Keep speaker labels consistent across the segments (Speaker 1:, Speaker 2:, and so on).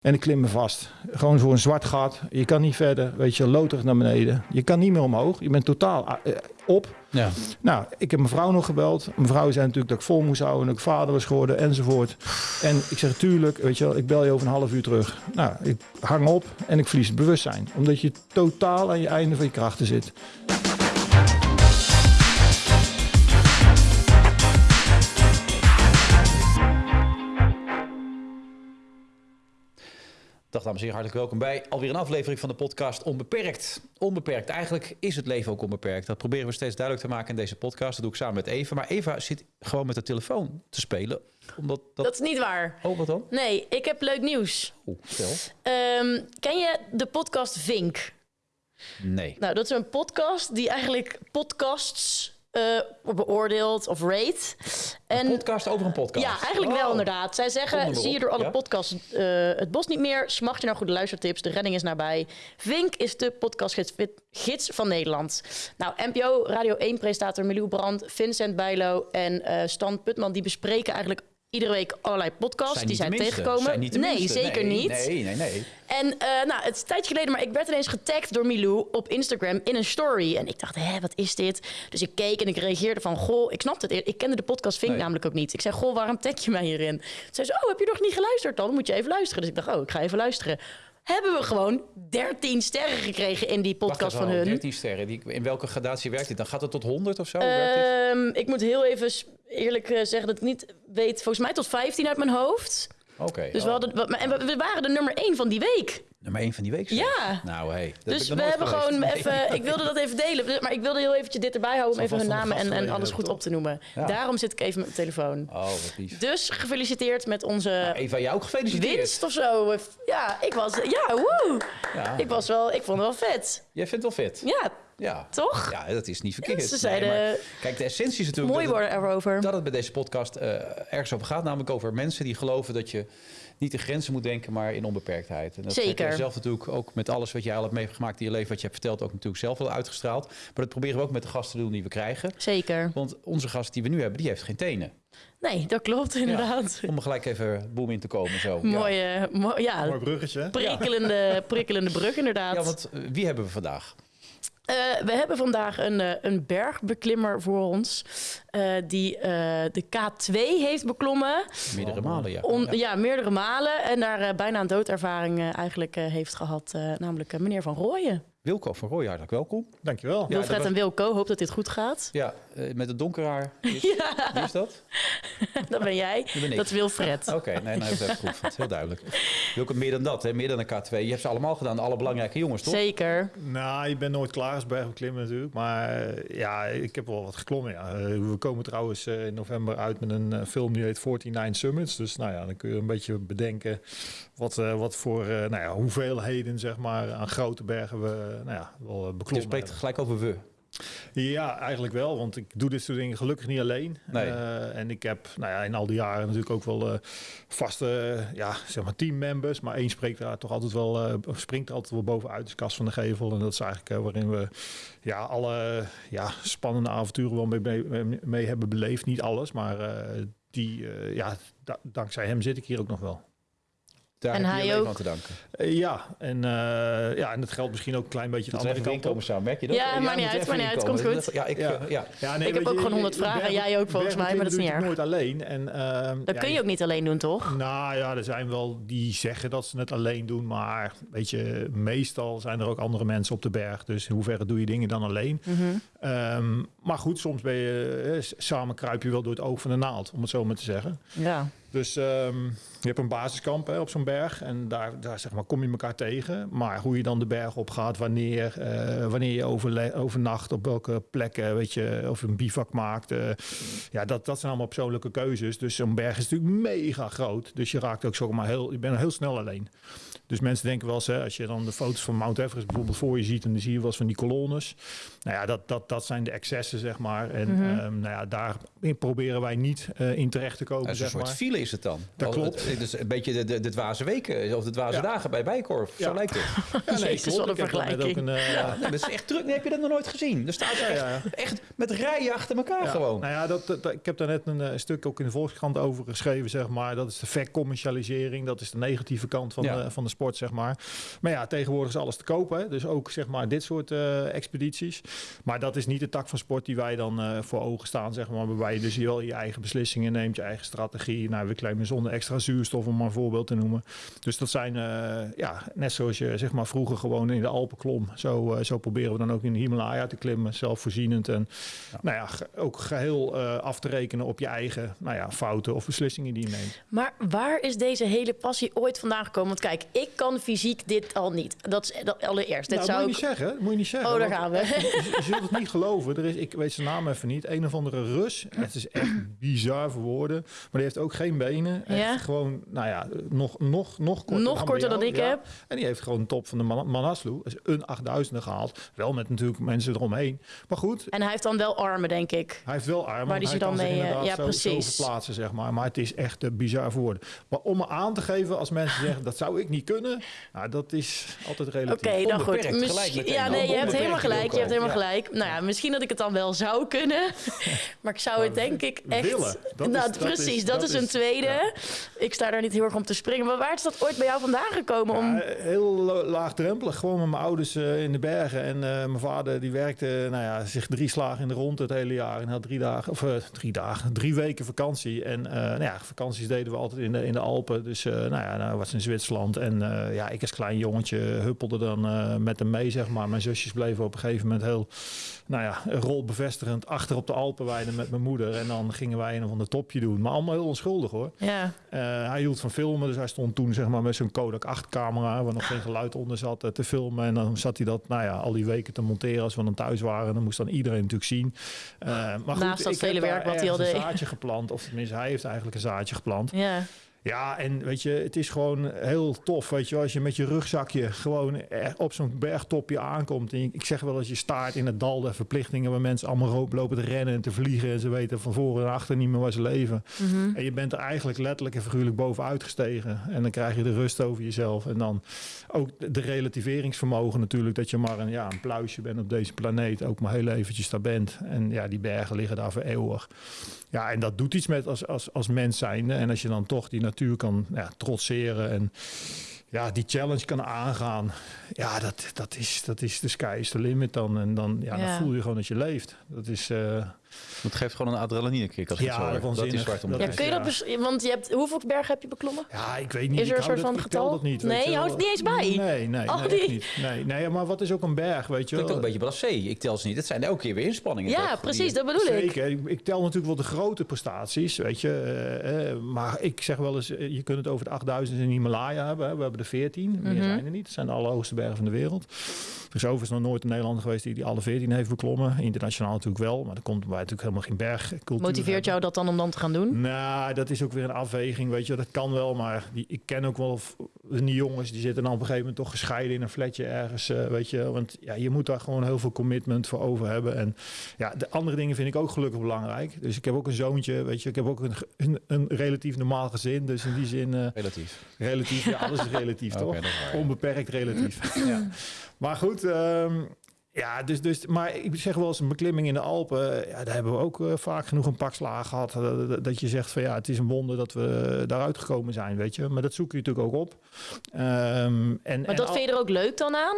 Speaker 1: En ik klim me vast. Gewoon voor een zwart gat. Je kan niet verder. Weet je, loterig naar beneden. Je kan niet meer omhoog. Je bent totaal eh, op.
Speaker 2: Ja.
Speaker 1: Nou, ik heb mijn vrouw nog gebeld. Mijn vrouw zei natuurlijk dat ik vol moest houden. En dat ik vader was geworden enzovoort. En ik zeg, tuurlijk, weet je wel, ik bel je over een half uur terug. Nou, ik hang op en ik verlies het bewustzijn. Omdat je totaal aan je einde van je krachten zit.
Speaker 2: Dag dames en heren, hartelijk welkom bij alweer een aflevering van de podcast Onbeperkt. Onbeperkt, eigenlijk is het leven ook onbeperkt. Dat proberen we steeds duidelijk te maken in deze podcast. Dat doe ik samen met Eva. Maar Eva zit gewoon met de telefoon te spelen. Omdat dat...
Speaker 3: Dat is niet waar.
Speaker 2: Oh, wat dan?
Speaker 3: Nee, ik heb leuk nieuws.
Speaker 2: Oeh, vertel.
Speaker 3: Ehm, ken je de podcast Vink?
Speaker 2: Nee.
Speaker 3: Nou, dat is een podcast die eigenlijk podcasts eh, beoordeelt of rate.
Speaker 2: Een podcast over een podcast?
Speaker 3: Ja, eigenlijk wel
Speaker 2: Oh.
Speaker 3: inderdaad. Zij zeggen, zie je door alle
Speaker 2: ja.
Speaker 3: podcasts eh, het bos niet meer? Smacht je naar goede luistertips? De redding is nabij. Vink is de podcastgids gids van Nederland. Nou, NPO Radio 1-presentator Milou Brand, Vincent Bijlo en eh, Stan Putman... die bespreken eigenlijk iedere week allerlei podcasts
Speaker 2: Zijn
Speaker 3: die zijn
Speaker 2: minste.
Speaker 3: tegengekomen.
Speaker 2: Zijn niet de
Speaker 3: nee, zeker
Speaker 2: Nee,
Speaker 3: niet.
Speaker 2: Nee, nee, nee.
Speaker 3: En eh, nou, het is een tijdje geleden, maar ik werd ineens getagd door Milou op Instagram in een story. En ik dacht, hé, wat is dit? Dus ik keek en ik reageerde van, goh, ik snapte het. Ik kende de podcast Vink
Speaker 2: Nee.
Speaker 3: namelijk ook niet. Ik zei, goh, waarom tag je mij hierin? Toen zei ze, oh, heb je nog niet geluisterd dan? Moet je even luisteren. Dus ik dacht, oh, ik ga even luisteren. Hebben we gewoon 13 sterren gekregen in die podcast van hun.
Speaker 2: 13 sterren. Die, in welke gradatie werkt dit? Dan gaat het tot 100 of zo?
Speaker 3: Ehm, ik moet heel even eerlijk eh, zeggen dat ik niet weet, volgens mij tot 15 uit mijn hoofd.
Speaker 2: Oké.
Speaker 3: Dus we,
Speaker 2: Oh,
Speaker 3: hadden, en we, we waren de nummer 1 van die week.
Speaker 2: Nummer 1 van die week?
Speaker 3: Ja.
Speaker 2: Nou, hey. dat
Speaker 3: Dus we hebben
Speaker 2: geweest.
Speaker 3: gewoon
Speaker 2: Nee.
Speaker 3: even. Ik wilde dat even delen, maar ik wilde heel eventjes dit erbij houden om even hun namen en, en alles
Speaker 2: ook,
Speaker 3: goed op te noemen.
Speaker 2: Ja.
Speaker 3: Daarom zit ik even met mijn telefoon.
Speaker 2: Oh, wat lief.
Speaker 3: Dus gefeliciteerd met onze
Speaker 2: Eva, jou ook gefeliciteerd.
Speaker 3: winst of zo. Ja, ik was. Ja, woe.
Speaker 2: Ja.
Speaker 3: Ik was wel. Ik vond het wel vet.
Speaker 2: Jij vindt het wel vet?
Speaker 3: Ja,
Speaker 2: Ja.
Speaker 3: toch?
Speaker 2: Ja, dat is niet verkeerd.
Speaker 3: Ze zeiden-
Speaker 2: maar kijk, de essentie is natuurlijk
Speaker 3: Mooi
Speaker 2: dat, het,
Speaker 3: worden erover.
Speaker 2: dat het bij deze podcast eh, ergens over gaat. Namelijk over mensen die geloven dat je niet in grenzen moet denken, maar in onbeperktheid. En dat heb
Speaker 3: Zeker.
Speaker 2: jij zelf natuurlijk ook met alles wat jij al hebt meegemaakt in je leven, wat je hebt verteld, ook natuurlijk zelf wel uitgestraald. Maar dat proberen we ook met de gasten te doen die we krijgen.
Speaker 3: Zeker.
Speaker 2: Want onze gast die we nu hebben, die heeft geen tenen.
Speaker 3: Nee, dat klopt inderdaad.
Speaker 2: Om er gelijk even boem in te komen. Zo. Ja.
Speaker 3: Mooie, mo- ja,
Speaker 1: Mooi bruggetje.
Speaker 3: prikkelende, prikkelende brug inderdaad.
Speaker 2: Ja, want eh, wie hebben we vandaag?
Speaker 3: Eh, we hebben vandaag een, eh, een bergbeklimmer voor ons. eh, die de K2 heeft beklommen.
Speaker 2: Meerdere malen, ja. Ja.
Speaker 3: meerdere malen. En daar bijna een doodervaring eigenlijk heeft gehad. eh, namelijk meneer Van Rooyen.
Speaker 2: Wilco van Rooij, hartelijk welkom.
Speaker 1: Dankjewel.
Speaker 2: Ja,
Speaker 3: Wilfred
Speaker 2: was-
Speaker 3: en Wilco, hoop dat dit goed gaat.
Speaker 2: Ja, eh, met het donker haar. Wie is, wie is dat?
Speaker 3: dat ben jij.
Speaker 2: Dat ben ik.
Speaker 3: Dat is Wilfred.
Speaker 2: Oké, nee, nou, dat heb ik goed. Is heel duidelijk. Wilco, meer dan dat, hè? meer dan een K2. Je hebt ze allemaal gedaan, alle belangrijke jongens, toch?
Speaker 3: Zeker.
Speaker 1: Nou, je bent nooit klaar als bergbeklimmen natuurlijk. Maar eh, ja, ik heb wel wat geklommen. Ja. Eh, we komen trouwens eh, in november uit met een film die heet 49 Summits. Dus nou ja, dan kun je een beetje bedenken wat, eh, wat voor eh, nou ja, hoeveelheden zeg maar, aan grote bergen we nou ja, wel eh,
Speaker 2: Je
Speaker 1: beklommen
Speaker 2: spreekt gelijk over we.
Speaker 1: Ja, eigenlijk wel. Want ik doe dit soort dingen gelukkig niet alleen.
Speaker 2: Nee.
Speaker 1: Eh, en ik heb nou ja, in al die jaren natuurlijk ook wel eh, vaste eh, ja, zeg maar teammembers. Maar één spreekt daar toch altijd wel, eh, springt er altijd wel bovenuit. Dus Cas van de Gevel. En dat is eigenlijk eh, waarin we ja, alle ja, spannende avonturen wel mee, mee, mee hebben beleefd. Niet alles, maar eh, die, eh, ja, da- dankzij hem zit ik hier ook nog wel.
Speaker 2: Daar
Speaker 3: En
Speaker 2: heb
Speaker 3: hij
Speaker 2: je
Speaker 3: ook.
Speaker 2: aan te danken.
Speaker 1: Eh, ja, en, eh, ja, en dat geldt misschien ook een klein beetje de andere
Speaker 2: even
Speaker 1: kant op.
Speaker 2: samen, merk je dat?
Speaker 3: Ja, maakt niet uit, maakt niet uit, komt goed.
Speaker 2: Ja, ik,
Speaker 1: Ja.
Speaker 2: eh, ja.
Speaker 1: Ja,
Speaker 3: Ik heb ook gewoon 100 vragen.
Speaker 1: berg-
Speaker 3: Jij ook volgens mij, maar dat is niet erg.
Speaker 1: nooit alleen. En, ehm,
Speaker 3: Dat
Speaker 1: ja,
Speaker 3: kun je ook niet alleen doen, toch?
Speaker 1: Nou ja, er zijn wel die zeggen dat ze het alleen doen. Maar weet je, meestal zijn er ook andere mensen op de berg. Dus in hoeverre doe je dingen dan alleen?
Speaker 3: Mhm.
Speaker 1: Ehm, maar goed, soms ben je, eh, samen kruip je wel door het oog van de naald, om het zo maar te zeggen.
Speaker 3: Ja.
Speaker 1: Dus ehm, je hebt een basiskamp hè, op zo'n berg en daar, daar zeg maar, kom je elkaar tegen. Maar hoe je dan de berg op gaat, wanneer, eh, wanneer je overnacht, op welke plekken, weet je, of je een bivak maakt. eh, ja, dat, dat zijn allemaal persoonlijke keuzes. Dus zo'n berg is natuurlijk mega groot. Dus je raakt ook zomaar heel, je bent heel snel alleen. Dus mensen denken wel eens, hè, als je dan de foto's van Mount Everest bijvoorbeeld voor je ziet, en dan zie je wel eens van die kolonnes. Nou ja, dat, dat, dat zijn de excessen, zeg maar. En ehm, nou ja, daar proberen wij niet eh, in terecht te komen,
Speaker 2: Dat is een
Speaker 1: zeg
Speaker 2: soort
Speaker 1: maar.
Speaker 2: file is het dan.
Speaker 1: Dat
Speaker 2: Al-
Speaker 1: klopt.
Speaker 2: Het, het is een beetje de, de, de dwaze weken of de dwaze
Speaker 1: Ja.
Speaker 2: dagen bij Bijkorf. Zo lijkt het.
Speaker 1: Ja,
Speaker 3: Jezus,
Speaker 1: klopt.
Speaker 3: wat een vergelijking.
Speaker 1: ook een, eh,
Speaker 2: Ja, nee, dat is echt druk. Nee, heb je dat nog nooit gezien? Er staat
Speaker 1: Ja,
Speaker 2: echt, echt met rijen achter elkaar
Speaker 1: Ja,
Speaker 2: gewoon.
Speaker 1: Nou ja, dat, dat- ik heb daar net een, eh, stuk ook in de Volkskrant over geschreven, zeg maar. Dat is de vercommercialisering. Dat is de negatieve kant van,
Speaker 2: Ja.
Speaker 1: de, van de sport, zeg maar. Maar ja, tegenwoordig is alles te kopen. Dus ook, zeg maar, dit soort eh, expedities. Maar dat is niet de tak van sport die wij dan eh, voor ogen staan, zeg maar. Waarbij je dus wel je eigen beslissingen neemt, je eigen strategie. Nou, we claimen zonder extra zuurstof, om maar een voorbeeld te noemen. Dus dat zijn, eh, ja, net zoals je, zeg maar, vroeger gewoon in de Alpen klom. Zo, zo proberen we dan ook in de Himalaya te klimmen, zelfvoorzienend. En nou ja, ook geheel eh, af te rekenen op je eigen nou ja, fouten of beslissingen die je neemt.
Speaker 3: Maar waar is deze hele passie ooit vandaan gekomen? Want kijk, ik kan fysiek dit al niet. Dat is dat allereerst. Dit
Speaker 1: nou,
Speaker 3: zou
Speaker 1: moet je
Speaker 3: ik...
Speaker 1: niet zeggen. Moet je niet zeggen.
Speaker 3: Oh, daar gaan we.
Speaker 1: Je, je zult het niet geloven. Er is, ik weet zijn naam even niet. Een of andere Rus. Het is echt bizar voor woorden. Maar die heeft ook geen benen. Echt
Speaker 3: Ja?
Speaker 1: Gewoon, nou ja, nog, nog, nog korter
Speaker 3: Nog
Speaker 1: dan
Speaker 3: korter dan ik
Speaker 1: Ja.
Speaker 3: heb.
Speaker 1: En die heeft gewoon de top van de Man- Manaslu. Dat is een 8000 gehaald. Wel met natuurlijk mensen eromheen. Maar goed,
Speaker 3: En hij heeft dan wel armen, denk ik.
Speaker 1: Hij heeft wel armen.
Speaker 3: Waar die ze dan mee, eh, ja,
Speaker 1: zo,
Speaker 3: precies.
Speaker 1: Zo verplaatsen, zeg maar. Maar het is echt uh, bizar voor woorden. Maar om me aan te geven als mensen zeggen dat zou ik niet kunnen, nou, dat is altijd
Speaker 3: Oké,
Speaker 1: relatief.
Speaker 3: dan goed.
Speaker 2: Onbeperkt, gelijk
Speaker 3: Misschien-
Speaker 2: meteen.
Speaker 3: ja, nee, je hebt helemaal gelijk. Je hebt helemaal
Speaker 2: Ja.
Speaker 3: gelijk. Nou ja, misschien dat ik het dan wel zou kunnen. Maar ik zou het denk ik echt...
Speaker 1: willen, dat is-
Speaker 3: nou,
Speaker 1: dat
Speaker 3: precies,
Speaker 1: is-
Speaker 3: dat, is een tweede.
Speaker 1: ja.
Speaker 3: Ik sta daar niet heel erg om te springen. Maar waar is dat ooit bij jou vandaan gekomen? Om...
Speaker 1: Ja, heel laagdrempelig. Gewoon met mijn ouders eh, in de bergen. En eh, mijn vader die werkte nou ja, zich drie slagen in de rond het hele jaar. En had drie dagen, of eh, drie dagen, drie weken vakantie. En nou ja, vakanties deden we altijd in de, in de Alpen. Dus nou ja, nou was in Zwitserland. En eh, ja, ik als klein jongetje huppelde dan eh, met hem mee, zeg maar. Mijn zusjes bleven op een gegeven moment heel, nou ja, rolbevestigend achter op de Alpenweide met mijn moeder. En dan gingen wij een of ander topje doen. Maar allemaal heel onschuldig hoor.
Speaker 3: Ja,
Speaker 1: Eh, hij hield van filmen, dus hij stond toen zeg maar met zijn Kodak 8 camera, waar nog geen geluid onder zat, te filmen. En dan zat hij dat, nou ja, al die weken te monteren als we dan thuis waren. En dan moest dan iedereen natuurlijk zien. Maar goed,
Speaker 3: Naast dat
Speaker 1: ik heb
Speaker 3: vele
Speaker 1: daar
Speaker 3: werk wat hij al deed.
Speaker 1: een zaadje geplant, of tenminste hij heeft eigenlijk een zaadje geplant.
Speaker 3: ja.
Speaker 1: Ja, en weet je, het is gewoon heel tof, weet je, als je met je rugzakje gewoon er op zo'n bergtopje aankomt. En ik zeg wel als je staart in het dal der verplichtingen, waar mensen allemaal lopen te rennen en te vliegen en ze weten van voren en achter niet meer waar ze leven.
Speaker 3: Mhm.
Speaker 1: En je bent er eigenlijk letterlijk en figuurlijk bovenuit gestegen. En dan krijg je de rust over jezelf. En dan ook de- de relativeringsvermogen natuurlijk. Dat je maar een, ja, een pluisje bent op deze planeet. Ook maar heel eventjes daar bent. En ja, die bergen liggen daar voor eeuwig. Ja, en dat doet iets met als, als, als mens zijnde. En als je dan toch die natuur kan ja, trotseren en ja, die challenge kan aangaan. Ja, dat, dat, is, dat is de sky is the limit dan. En dan, ja,
Speaker 3: Ja.
Speaker 1: dan voel je gewoon dat je leeft. Dat is... eh,
Speaker 2: Het geeft gewoon een adrenaline kick als
Speaker 1: Ja,
Speaker 2: het zo. Dat
Speaker 1: waanzinnig.
Speaker 2: is waar het om
Speaker 1: Dat
Speaker 3: Ja, kun je dat... Want je hebt... Hoeveel bergen heb je beklommen?
Speaker 1: Ja, ik weet niet.
Speaker 3: Is er
Speaker 1: ik
Speaker 3: een soort
Speaker 1: dat,
Speaker 3: van getal?
Speaker 1: dat niet.
Speaker 3: Nee, je houdt
Speaker 1: wel.
Speaker 3: het niet eens bij?
Speaker 1: Nee, nee,
Speaker 3: Al
Speaker 1: nee, niet. Nee, nee, maar wat is ook een berg, weet je
Speaker 2: Klinkt ook
Speaker 1: wel?
Speaker 2: een beetje blasé. Ik tel ze niet. Het zijn elke keer weer inspanningen.
Speaker 3: Ja,
Speaker 2: toch?
Speaker 3: precies,
Speaker 2: Die-
Speaker 3: dat bedoel ik.
Speaker 1: Zeker. Ik, tel natuurlijk wel de grote prestaties, weet je. eh, eh, maar ik zeg wel eens, eh, je kunt het over de 8000 in de Himalaya hebben. Hè. We hebben er 14, meer
Speaker 3: Mhm.
Speaker 1: zijn er niet. Het zijn de allerhoogste bergen van de wereld. Er is overigens nog nooit een Nederlander geweest die die alle 14 heeft beklommen. Internationaal natuurlijk wel, maar er komt bij natuurlijk helemaal geen bergcultuur.
Speaker 3: Motiveert
Speaker 1: hebben.
Speaker 3: jou dat dan om dan te gaan doen?
Speaker 1: Nou, dat is ook weer een afweging, weet je. Dat kan wel, maar die, ik ken ook wel die jongens, die zitten dan op een gegeven moment toch gescheiden in een flatje ergens, eh, weet je. Want ja, je moet daar gewoon heel veel commitment voor over hebben. En ja, de andere dingen vind ik ook gelukkig belangrijk. Dus ik heb ook een zoontje, weet je. Ik heb ook een, een, een relatief normaal gezin. Dus in die zin, eh,
Speaker 2: Relatief.
Speaker 1: relatief, ja, alles is relatief, toch?
Speaker 2: dat is waar, ja.
Speaker 1: Onbeperkt relatief.
Speaker 2: Ja.
Speaker 1: Maar goed, ehm, ja, dus, dus, maar ik zeg wel eens een beklimming in de Alpen. Ja, daar hebben we ook eh, vaak genoeg een pak slaag gehad. eh, dat- dat je zegt van ja, het is een wonder dat we daaruit gekomen zijn, weet je. Maar dat zoek je natuurlijk ook op. Ehm, en,
Speaker 3: Maar
Speaker 1: en
Speaker 3: dat
Speaker 1: al-
Speaker 3: vind je er ook leuk dan aan?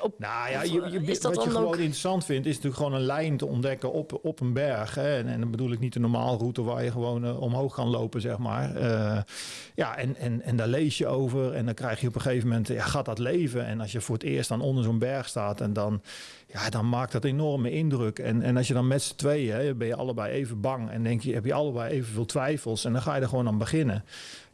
Speaker 3: Op,
Speaker 1: nou ja, je,
Speaker 3: eh,
Speaker 1: je, wat je
Speaker 3: dan
Speaker 1: gewoon
Speaker 3: ook-
Speaker 1: interessant vindt, is natuurlijk gewoon een lijn te ontdekken op, op een berg. Hè. En, en dan bedoel ik niet de normale route waar je gewoon eh, omhoog kan lopen, zeg maar. Ja, en, en, en daar lees je over. En dan krijg je op een gegeven moment, ja, gaat dat leven. En als je voor het eerst dan onder zo'n berg staat, en dan, ja, dan maakt dat enorme indruk. En, en als je dan met z'n tweeën, hè, ben je allebei even bang. En denk je, heb je allebei evenveel twijfels. En dan ga je er gewoon aan beginnen.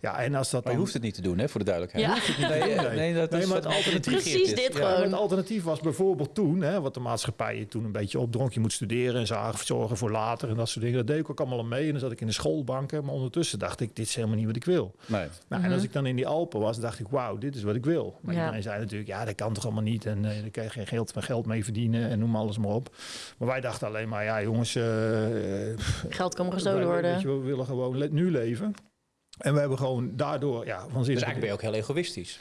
Speaker 1: Ja, en als dat
Speaker 2: Maar je
Speaker 1: dan...
Speaker 2: hoeft het niet te doen, hè, voor de duidelijkheid.
Speaker 3: Ja.
Speaker 2: Nee,
Speaker 1: Nee.
Speaker 2: eh, nee, dat
Speaker 1: Nee,
Speaker 2: is
Speaker 1: maar
Speaker 2: wat
Speaker 1: het alternatief-
Speaker 3: Precies
Speaker 2: is.
Speaker 3: dit
Speaker 2: Ja.
Speaker 3: gewoon.
Speaker 1: Het alternatief was bijvoorbeeld toen, hè, wat de maatschappij je toen een beetje opdronk. Je moet studeren en zagen zorgen voor later en dat soort dingen. Dat deed ik ook allemaal mee. En dan zat ik in de schoolbanken. Maar ondertussen dacht ik, dit is helemaal niet wat ik wil.
Speaker 2: Nee.
Speaker 1: Nou, En als ik dan in die Alpen was, dacht ik, wauw, dit is wat ik wil. Maar
Speaker 3: Ja.
Speaker 1: iedereen zei natuurlijk, ja, dat kan toch allemaal niet. En eh daar kan je geen geld, geld mee verdienen en noem alles maar op. Maar wij dachten alleen maar, ja jongens, eh,
Speaker 3: Geld kan gestolen
Speaker 1: weet
Speaker 3: worden.
Speaker 1: je, we willen gewoon le- nu leven. En we hebben gewoon daardoor, ja, van zin.
Speaker 2: Dus eigenlijk ben je ook heel egoïstisch.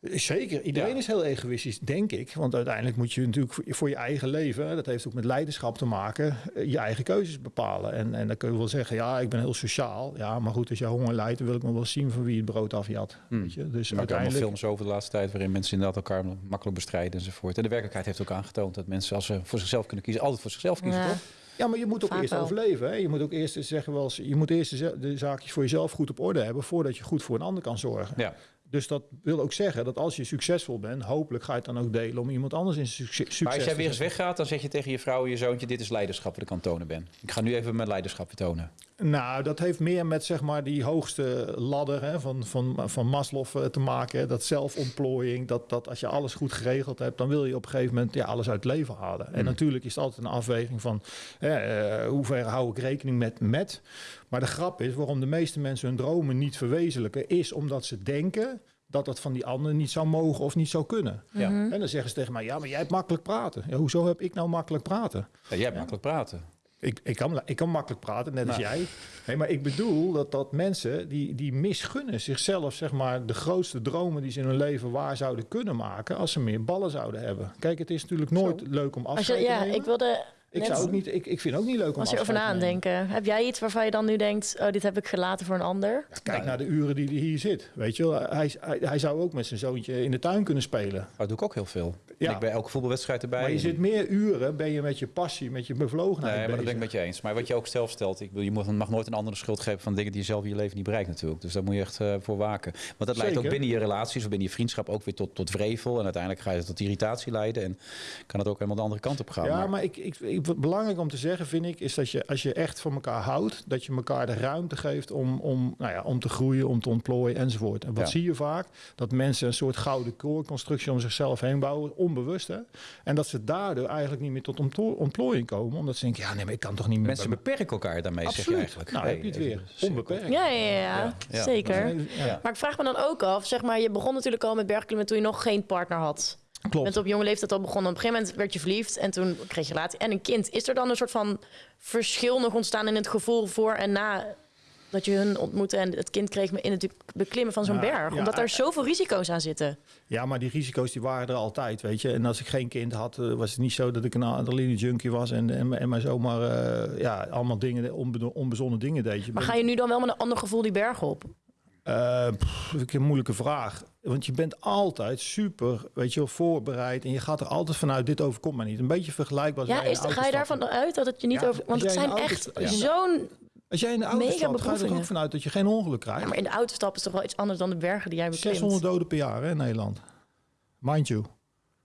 Speaker 1: Zeker, iedereen
Speaker 2: Ja.
Speaker 1: is heel egoïstisch, denk ik. Want uiteindelijk moet je natuurlijk voor, je eigen leven, dat heeft ook met leiderschap te maken, eh, je eigen keuzes bepalen. En, en dan kun je wel zeggen, ja, ik ben heel sociaal. Ja, maar goed, als je honger lijdt, dan wil ik nog wel zien van wie het brood afjat.
Speaker 2: Hmm.
Speaker 1: Weet je? Dus
Speaker 2: Er allemaal
Speaker 1: uiteindelijk...
Speaker 2: films over de laatste tijd waarin mensen inderdaad elkaar makkelijk bestrijden enzovoort. En de werkelijkheid heeft ook aangetoond dat mensen als ze voor zichzelf kunnen kiezen, altijd voor zichzelf kiezen,
Speaker 3: Ja.
Speaker 2: toch?
Speaker 1: Ja, maar je moet ook
Speaker 3: Vaak
Speaker 1: eerst
Speaker 3: wel.
Speaker 1: overleven. Hè? Je moet ook eerst zeggen, wel, eens- je moet eerst de, zaakjes voor jezelf goed op orde hebben, voordat je goed voor een ander kan zorgen.
Speaker 2: Ja.
Speaker 1: Dus dat wil ook zeggen dat als je succesvol bent, hopelijk ga je het dan ook delen om iemand anders in succes, succes
Speaker 2: Maar als jij
Speaker 1: te
Speaker 2: weer eens weggaat, dan zeg je tegen je vrouw en je zoontje, dit is leiderschap wat ik aan het tonen ben. Ik ga nu even mijn leiderschap tonen.
Speaker 1: Nou, dat heeft meer met zeg maar die hoogste ladder hè, van, van, van Maslow eh, te maken. hè. Dat zelfontplooiing, dat, dat als je alles goed geregeld hebt, dan wil je op een gegeven moment ja, alles uit het leven halen. En
Speaker 2: Mm.
Speaker 1: natuurlijk is het altijd een afweging van hè, eh, hoe ver hou ik rekening met met. Maar de grap is, waarom de meeste mensen hun dromen niet verwezenlijken, is omdat ze denken dat dat van die anderen niet zou mogen of niet zou kunnen.
Speaker 2: Ja.
Speaker 3: Mhm.
Speaker 1: En dan zeggen ze tegen mij, ja, maar jij hebt makkelijk praten. Ja, hoezo heb ik nou makkelijk praten?
Speaker 2: Ja, jij hebt makkelijk praten.
Speaker 1: Ik, ik, kan, ik kan makkelijk praten, net als
Speaker 2: Nou.
Speaker 1: jij. Nee, maar ik bedoel dat, dat mensen die, die misgunnen zichzelf zeg maar, de grootste dromen die ze in hun leven waar zouden kunnen maken als ze meer ballen zouden hebben. Kijk, het is natuurlijk nooit leuk om afscheid te
Speaker 3: ja,
Speaker 1: nemen.
Speaker 3: ik wilde
Speaker 1: ik,
Speaker 3: net-
Speaker 1: zou ook niet, ik, ik vind ook niet leuk om
Speaker 3: als je over na denken. Heb jij iets waarvan je dan nu denkt, oh, dit heb ik gelaten voor een ander?
Speaker 1: Kijk naar de uren die hij hier zit. Weet je, wel. hij, hij, hij zou ook met zijn zoontje in de tuin kunnen spelen.
Speaker 2: Dat doe ik ook heel veel.
Speaker 1: Ja.
Speaker 2: En ik bij elke voetbalwedstrijd erbij.
Speaker 1: Maar je
Speaker 2: En-
Speaker 1: zit meer uren, ben je met je passie, met je bevlogenheid
Speaker 2: Nee, maar dat ben ik met je eens. Maar wat je ook zelf stelt, ik bedoel, je moet, mag nooit een andere schuld geven van dingen die je zelf in je leven niet bereikt natuurlijk. Dus daar moet je echt eh, voor waken. Want dat leidt ook binnen je relaties of binnen je vriendschap ook weer tot, tot vrevel. En uiteindelijk ga je tot irritatie leiden en kan het ook helemaal de andere kant op gaan.
Speaker 1: Ja,
Speaker 2: Maar-
Speaker 1: maar ik, ik, belangrijk om te zeggen vind ik, is dat je als je echt van elkaar houdt, dat je elkaar de ruimte geeft om, om, nou ja, om te groeien, om te ontplooien enzovoort. En wat
Speaker 2: Ja.
Speaker 1: zie je vaak? Dat mensen een soort gouden koorconstructie om zichzelf heen bouwen, onbewust hè. En dat ze daardoor eigenlijk niet meer tot ontplo- ontplooiing komen, omdat ze denken, ja nee, maar ik kan toch niet meer...
Speaker 2: Mensen beperken elkaar daarmee, zeg je eigenlijk.
Speaker 1: Nou,
Speaker 2: Hey,
Speaker 1: heb je het weer. Onbeperkt.
Speaker 3: Ja, ja, ja,
Speaker 2: Ja, ja.
Speaker 3: zeker.
Speaker 1: Ja,
Speaker 3: Maar ik vraag me dan ook af, zeg maar, je begon natuurlijk al met bergklimmen toen je nog geen partner had. Je
Speaker 1: klopt.
Speaker 3: bent op jonge leeftijd al begonnen. Op een gegeven moment werd je verliefd en toen kreeg je relatie en een kind. Is er dan een soort van verschil nog ontstaan in het gevoel voor en na dat je hun ontmoette en het kind kreeg in het beklimmen van zo'n
Speaker 1: Ja,
Speaker 3: berg?
Speaker 1: ja,
Speaker 3: Omdat daar
Speaker 1: eh,
Speaker 3: zoveel risico's aan zitten.
Speaker 1: Ja, maar die risico's die waren er altijd, weet je. En als ik geen kind had, eh, was het niet zo dat ik een adrenaline junkie was en, en, en maar zomaar eh, ja, allemaal dingen, onbe, onbezonnen dingen deed. Je
Speaker 3: Maar ga je nu dan wel met een ander gevoel die berg op?
Speaker 1: Pff, een moeilijke vraag. Want je bent altijd super, weet je wel, voorbereid. En je gaat er altijd vanuit, dit overkomt mij niet. Een beetje vergelijkbaar als
Speaker 3: Ja, is, ga je daarvan uit dat het je niet
Speaker 1: Ja,
Speaker 3: over... Want het zijn echt
Speaker 1: ja.
Speaker 3: zo'n...
Speaker 1: Als jij in de auto
Speaker 3: mega
Speaker 1: stapt, ga je er ook vanuit dat je geen ongeluk krijgt.
Speaker 3: Ja, maar in de auto stappen is toch wel iets anders dan de bergen die jij beklimt?
Speaker 1: 600 doden per jaar hè, in Nederland. Mind you.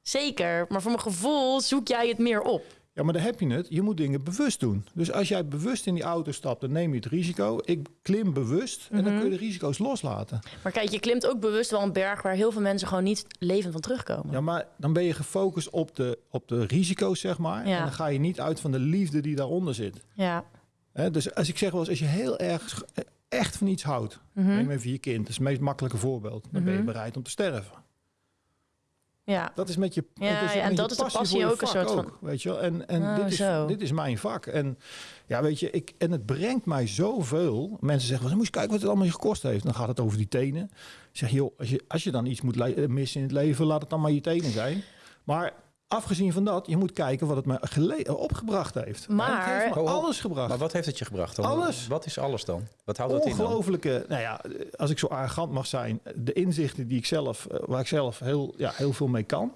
Speaker 3: Zeker, maar voor mijn gevoel zoek jij het meer op.
Speaker 1: Ja, maar daar heb je het. Je moet dingen bewust doen. Dus als jij bewust in die auto stapt, dan neem je het risico. Ik klim bewust en
Speaker 3: Mhm.
Speaker 1: dan kun je de risico's loslaten.
Speaker 3: Maar kijk, je klimt ook bewust wel een berg waar heel veel mensen gewoon niet levend van terugkomen.
Speaker 1: Ja, maar dan ben je gefocust op de, op de risico's, zeg maar.
Speaker 3: Ja.
Speaker 1: En dan ga je niet uit van de liefde die daaronder zit.
Speaker 3: Ja.
Speaker 1: Dus als ik zeg wel eens, als je heel erg echt van iets houdt,
Speaker 3: Mhm.
Speaker 1: neem even je kind, dat is het meest makkelijke voorbeeld. Dan ben je
Speaker 3: Mhm.
Speaker 1: bereid om te sterven.
Speaker 3: Ja.
Speaker 1: Dat is met je
Speaker 3: Ja,
Speaker 1: dat is
Speaker 3: ja, en dat is de
Speaker 1: passie
Speaker 3: passie
Speaker 1: voor je
Speaker 3: ook een soort van-
Speaker 1: weet je wel. En, en
Speaker 3: Oh,
Speaker 1: dit, is,
Speaker 3: zo.
Speaker 1: dit is mijn vak. En ja, weet je, ik, en het brengt mij zoveel. Mensen zeggen, wel, moet je kijken wat het allemaal je gekost heeft. Dan gaat het over die tenen. Ik zeg, joh, als je, als je dan iets moet missen in het leven, laat het dan maar je tenen zijn. Maar afgezien van dat, je moet kijken wat het me gele- opgebracht heeft.
Speaker 3: Maar-
Speaker 1: het heeft me
Speaker 2: Oh, oh.
Speaker 1: alles gebracht.
Speaker 2: Maar wat heeft het je gebracht dan?
Speaker 1: Alles.
Speaker 2: Wat is alles dan? Wat houdt dat in dan?
Speaker 1: Ongelooflijke, nou ja, als ik zo arrogant mag zijn, de inzichten die ik zelf, eh, waar ik zelf heel, ja, heel veel mee kan.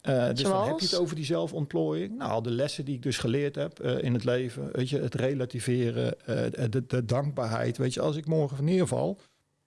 Speaker 1: Eh, dus dan heb je het over die zelfontplooiing. Nou, al de lessen die ik dus geleerd heb eh, in het leven. Weet je, het relativeren, eh, de, de dankbaarheid. Weet je, als ik morgen neerval,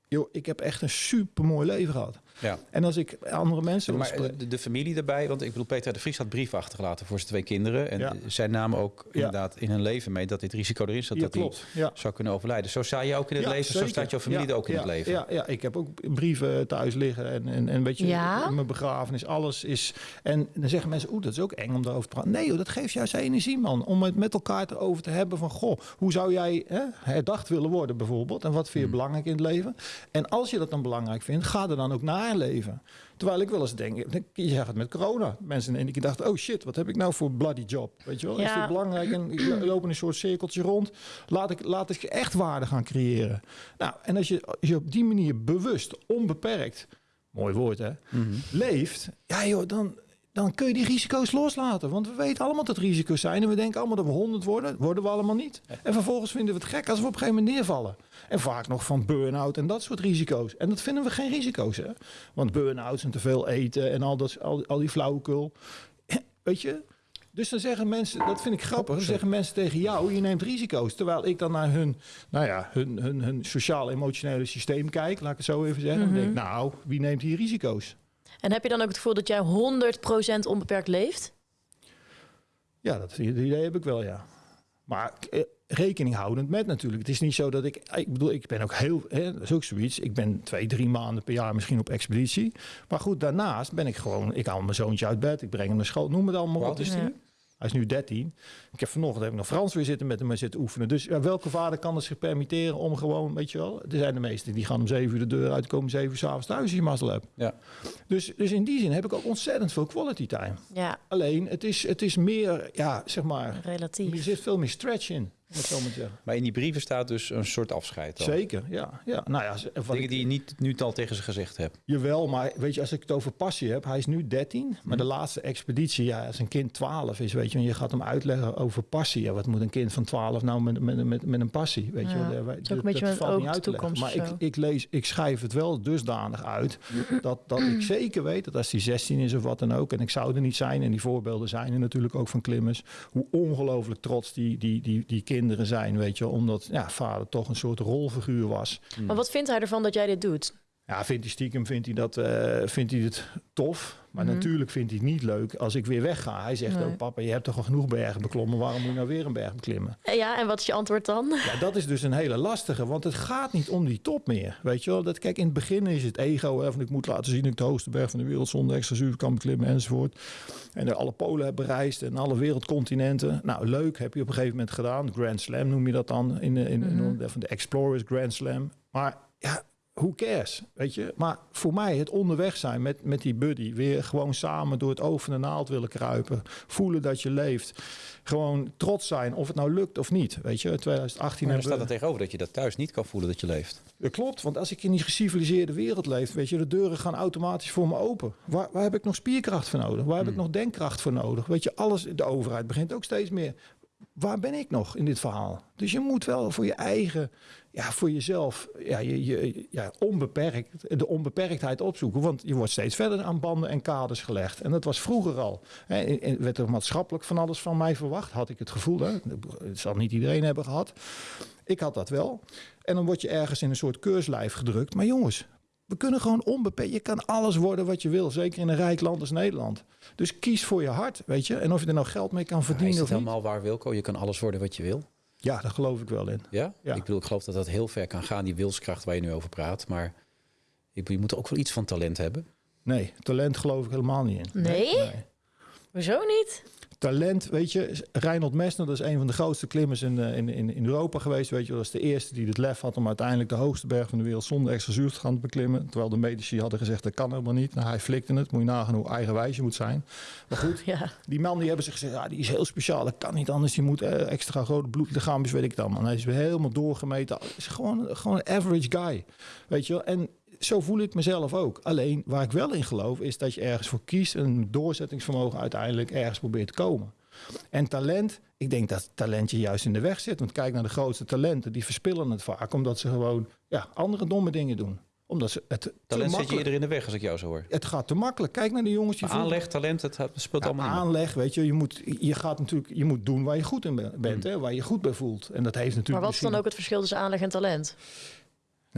Speaker 1: joh, ik heb echt een super mooi leven gehad.
Speaker 2: Ja.
Speaker 1: En als ik andere mensen...
Speaker 2: Maar de, de familie erbij, want ik bedoel, Peter de Vries had brief achtergelaten voor zijn twee kinderen. En
Speaker 1: Ja.
Speaker 2: zij namen ook
Speaker 1: Ja.
Speaker 2: inderdaad in hun leven mee dat dit risico erin zat.
Speaker 1: ja,
Speaker 2: dat hij
Speaker 1: klopt. Ja.
Speaker 2: zou kunnen overlijden. Zo sta je ook in het
Speaker 1: Ja,
Speaker 2: leven, zo staat jouw familie
Speaker 1: Ja,
Speaker 2: er ook in
Speaker 1: ja,
Speaker 2: het leven.
Speaker 1: Ja, ja, ik heb ook brieven thuis liggen en, en, en weet je,
Speaker 3: Ja?
Speaker 1: mijn begrafenis, alles is... En dan zeggen mensen, oeh, dat is ook eng om daarover te praten. Nee, joh, dat geeft juist energie, man. Om het met elkaar erover te hebben van, goh, hoe zou jij hè, herdacht willen worden bijvoorbeeld? En wat vind je belangrijk in het leven? En als je dat dan belangrijk vindt, ga er dan ook naar leven. Terwijl ik wel eens denk, je zegt het met corona. Mensen in één keer dachten, oh shit, wat heb ik nou voor bloody job? Weet je wel, is dit belangrijk? En ik lo- loop in een soort cirkeltje rond. Laat ik, laat ik echt waarde gaan creëren. Nou, en als je, als je op die manier bewust, onbeperkt, mooi woord hè, leeft, ja joh, dan, dan kun je die risico's loslaten. Want we weten allemaal dat risico's zijn. En we denken allemaal dat we 100 worden. Worden we allemaal niet. En vervolgens vinden we het gek als we op een gegeven moment neervallen. En vaak nog van burn-out en dat soort risico's. En dat vinden we geen risico's. Hè? Want burn-outs en te veel eten en al, dat, al, al die flauwekul. Weet je? Dus dan zeggen mensen, dat vind ik grappig, dan zeggen mensen tegen jou, je neemt risico's. Terwijl ik dan naar hun, nou ja, hun, hun, hun sociaal-emotionele systeem kijk, laat ik het zo even zeggen. Dan denk ik, nou, wie neemt hier risico's?
Speaker 3: En heb je dan ook het gevoel dat jij 100% onbeperkt leeft?
Speaker 1: Ja, dat idee heb ik wel, ja. Maar eh, rekening houdend met natuurlijk. Het is niet zo dat ik... Ik bedoel, ik ben ook heel... Hè, dat is ook zoiets. Ik ben twee, drie maanden per jaar misschien op expeditie. Maar goed, daarnaast ben ik gewoon... Ik haal mijn zoontje uit bed. Ik breng hem naar school. Noem het allemaal op.
Speaker 2: oud is
Speaker 1: die- Hij is nu 13. Ik heb vanochtend heb ik nog Frans weer zitten met hem zitten oefenen. Dus ja, welke vader kan het zich permitteren om gewoon, weet je wel... Er zijn de meesten die gaan om zeven uur de deur uit, komen zeven uur s'avonds thuis als je mazzel hebt.
Speaker 2: Ja.
Speaker 1: Dus, dus in die zin heb ik ook ontzettend veel quality time.
Speaker 3: Ja,
Speaker 1: Alleen, het is, het is meer, ja, zeg maar... Er
Speaker 3: relatief.
Speaker 1: zit veel meer stretch in, zo maar te zeggen.
Speaker 2: Maar in die brieven staat dus een soort afscheid. Dan.
Speaker 1: Zeker, ja. ja. Nou ja,
Speaker 2: Dingen
Speaker 1: ik,
Speaker 2: die je niet nu al tegen ze gezegd hebt.
Speaker 1: Jawel, maar weet je, als ik het over passie heb, hij is nu 13, maar
Speaker 2: Mhm.
Speaker 1: de laatste expeditie, ja, als een kind 12 is, weet je, en je gaat hem uitleggen over passie. Ja, wat moet een kind van 12 nou met, met, met, met een passie, weet je?
Speaker 3: Ja, een beetje met
Speaker 1: valt niet uit te leggen.
Speaker 3: toekomst
Speaker 1: Maar ik, ik lees, ik schrijf het wel dusdanig uit dat, dat ik zeker weet dat als hij 16 is of wat dan ook, en ik zou er niet zijn, en die voorbeelden zijn er natuurlijk ook van klimmers, hoe ongelooflijk trots die, die, die, die kinderen zijn, weet je, omdat ja, vader toch een soort rolfiguur was.
Speaker 3: Maar wat vindt hij ervan dat jij dit doet?
Speaker 1: Ja, vindt hij stiekem vindt hij dat, eh, vindt hij het tof. Maar natuurlijk vindt hij het niet leuk als ik weer wegga. Hij zegt
Speaker 3: Nee.
Speaker 1: ook, papa, je hebt toch al genoeg bergen beklommen. Waarom moet je nou weer een berg beklimmen?
Speaker 3: Eh, Ja, en wat is je antwoord dan?
Speaker 1: Ja, dat is dus een hele lastige. Want het gaat niet om die top meer. Weet je wel? Dat, kijk, in het begin is het ego. Hè, van ik moet laten zien dat ik de hoogste berg van de wereld zonder extra zuur kan beklimmen enzovoort. En alle polen heb bereisd en alle wereldcontinenten. Nou, leuk. Heb je op een gegeven moment gedaan. Grand Slam noem je dat dan. In, in, in, van de Explorers Grand Slam. Maar ja, who cares, weet je. Maar voor mij het onderweg zijn met, met die buddy. Weer gewoon samen door het oog van de naald willen kruipen. Voelen dat je leeft. Gewoon trots zijn of het nou lukt of niet. Weet je, 2018
Speaker 2: Maar er
Speaker 1: hebben
Speaker 2: staat er tegenover dat je dat thuis niet kan voelen dat je leeft.
Speaker 1: Dat klopt, want als ik in die geciviliseerde wereld leef, weet je, de deuren gaan automatisch voor me open. Waar, waar heb ik nog spierkracht voor nodig? Waar heb ik nog denkkracht voor nodig? Weet je, alles, de overheid begint ook steeds meer. Waar ben ik nog in dit verhaal? Dus je moet wel voor je eigen, ja, voor jezelf, ja, je, je, ja, onbeperkt, de onbeperktheid opzoeken. Want je wordt steeds verder aan banden en kaders gelegd. En dat was vroeger al. Hè, werd er maatschappelijk van alles van mij verwacht, had ik het gevoel. Hè? Het zal niet iedereen hebben gehad. Ik had dat wel. En dan word je ergens in een soort keurslijf gedrukt. Maar jongens, we kunnen gewoon onbeperkt. Je kan alles worden wat je wil. Zeker in een rijk land als Nederland. Dus kies voor je hart, weet je. En of je er nou geld mee kan
Speaker 2: Maar is
Speaker 1: verdienen
Speaker 2: het
Speaker 1: of niet.
Speaker 2: helemaal waar, Wilco? Je kan alles worden wat je wil.
Speaker 1: Ja, daar geloof ik wel in.
Speaker 2: Ja?
Speaker 1: Ja.
Speaker 2: Ik bedoel, ik geloof dat dat heel ver kan gaan, die wilskracht waar je nu over praat. Maar ik bedoel, je moet ook wel iets van talent hebben.
Speaker 1: Nee, talent geloof ik helemaal niet in.
Speaker 3: Nee? Hoezo niet?
Speaker 1: Talent, weet je, Reinhold Messner, dat is een van de grootste klimmers in, eh, in, in, in Europa geweest. Weet je, dat is de eerste die het lef had om uiteindelijk de hoogste berg van de wereld zonder extra zuur te gaan beklimmen. Terwijl de medici hadden gezegd dat kan helemaal niet. Nou, hij flikte het. Moet je nagaan hoe eigenwijs je moet zijn. Maar goed,
Speaker 3: Ja.
Speaker 1: die man die hebben ze gezegd, ja, die is heel speciaal. Dat kan niet anders. Die moet eh, extra grote bloedlichaampjes, weet ik dan. En hij is weer helemaal doorgemeten. Hij is gewoon, gewoon een average guy. Weet je wel. En zo voel ik mezelf ook. Alleen waar ik wel in geloof, is dat je ergens voor kiest en een doorzettingsvermogen uiteindelijk ergens probeert te komen. En talent, ik denk dat talent je juist in de weg zit. Want kijk naar de grootste talenten, die verspillen het vaak omdat ze gewoon ja, andere domme dingen doen. Omdat ze het
Speaker 2: Talent zet je eerder in de weg als ik jou zo hoor.
Speaker 1: Het gaat te makkelijk. Kijk naar de jongens die
Speaker 2: aanleg, talent, het speelt
Speaker 1: ja,
Speaker 2: allemaal in.
Speaker 1: aanleg, weet je, je moet, je gaat natuurlijk, je moet doen waar je goed in be- bent, hè, waar je goed bij voelt. En dat heeft natuurlijk.
Speaker 3: Maar wat is dan ook het verschil tussen aanleg en talent?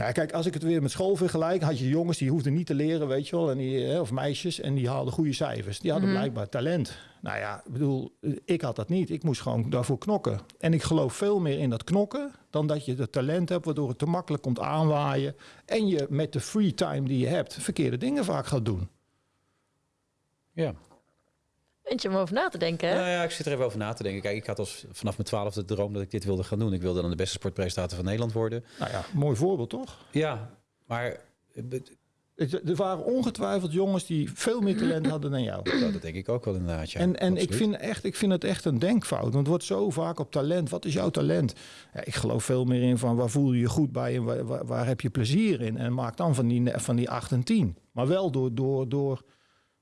Speaker 1: Nou, kijk, als ik het weer met school vergelijk, had je jongens die hoefden niet te leren, weet je wel, en die, hè, of meisjes, en die haalden goede cijfers. Die hadden
Speaker 3: Mhm.
Speaker 1: blijkbaar talent. Nou ja, ik bedoel, ik had dat niet. Ik moest gewoon daarvoor knokken. En ik geloof veel meer in dat knokken dan dat je het talent hebt, waardoor het te makkelijk komt aanwaaien. En je met de free time die je hebt, verkeerde dingen vaak gaat doen.
Speaker 2: Ja.
Speaker 3: Eentje om over na te denken, hè?
Speaker 2: Nou ja, ik zit er even over na te denken. Kijk, ik had als vanaf mijn twaalfde de droom dat ik dit wilde gaan doen. Ik wilde dan de beste sportpresentator van Nederland worden.
Speaker 1: Nou ja, mooi voorbeeld toch?
Speaker 2: Ja, maar eh,
Speaker 1: Er waren ongetwijfeld jongens die veel meer talent hadden dan jou.
Speaker 2: dat denk ik ook wel inderdaad. Ja,
Speaker 1: en en ik, vind echt, ik vind het echt een denkfout. Want het wordt zo vaak op talent. Wat is jouw talent? Ja, ik geloof veel meer in van waar voel je je goed bij en waar, waar, waar heb je plezier in? En maak dan van die, van die 8 en 10. Maar wel door. door, door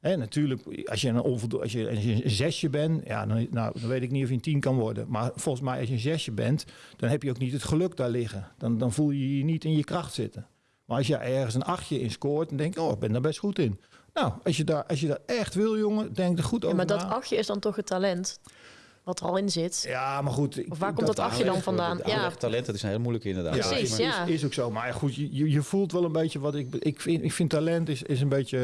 Speaker 1: hè, natuurlijk, als je, een onvoldo- als, je, als je een zesje bent, ja, dan, nou, dan weet ik niet of je een tien kan worden. Maar volgens mij, als je een zesje bent, dan heb je ook niet het geluk daar liggen. Dan, dan voel je je niet in je kracht zitten. Maar als je ergens een achtje in scoort, dan denk je, oh, ik ben daar best goed in. Nou, als je daar, als je daar echt wil, jongen, denk er goed
Speaker 3: Ja,
Speaker 1: over
Speaker 3: maar dat achtje is dan toch het talent wat er al in zit.
Speaker 1: Ja, maar goed.
Speaker 3: Of waar komt dat achtje dan vandaan?
Speaker 2: Ja,
Speaker 3: Ja,
Speaker 2: talent, dat is een hele moeilijke inderdaad.
Speaker 1: Ja,
Speaker 3: Precies,
Speaker 1: is,
Speaker 3: ja.
Speaker 1: Is, is ook zo. Maar goed, je, je- je voelt wel een beetje wat ik... Ik vind, ik vind talent is, is een beetje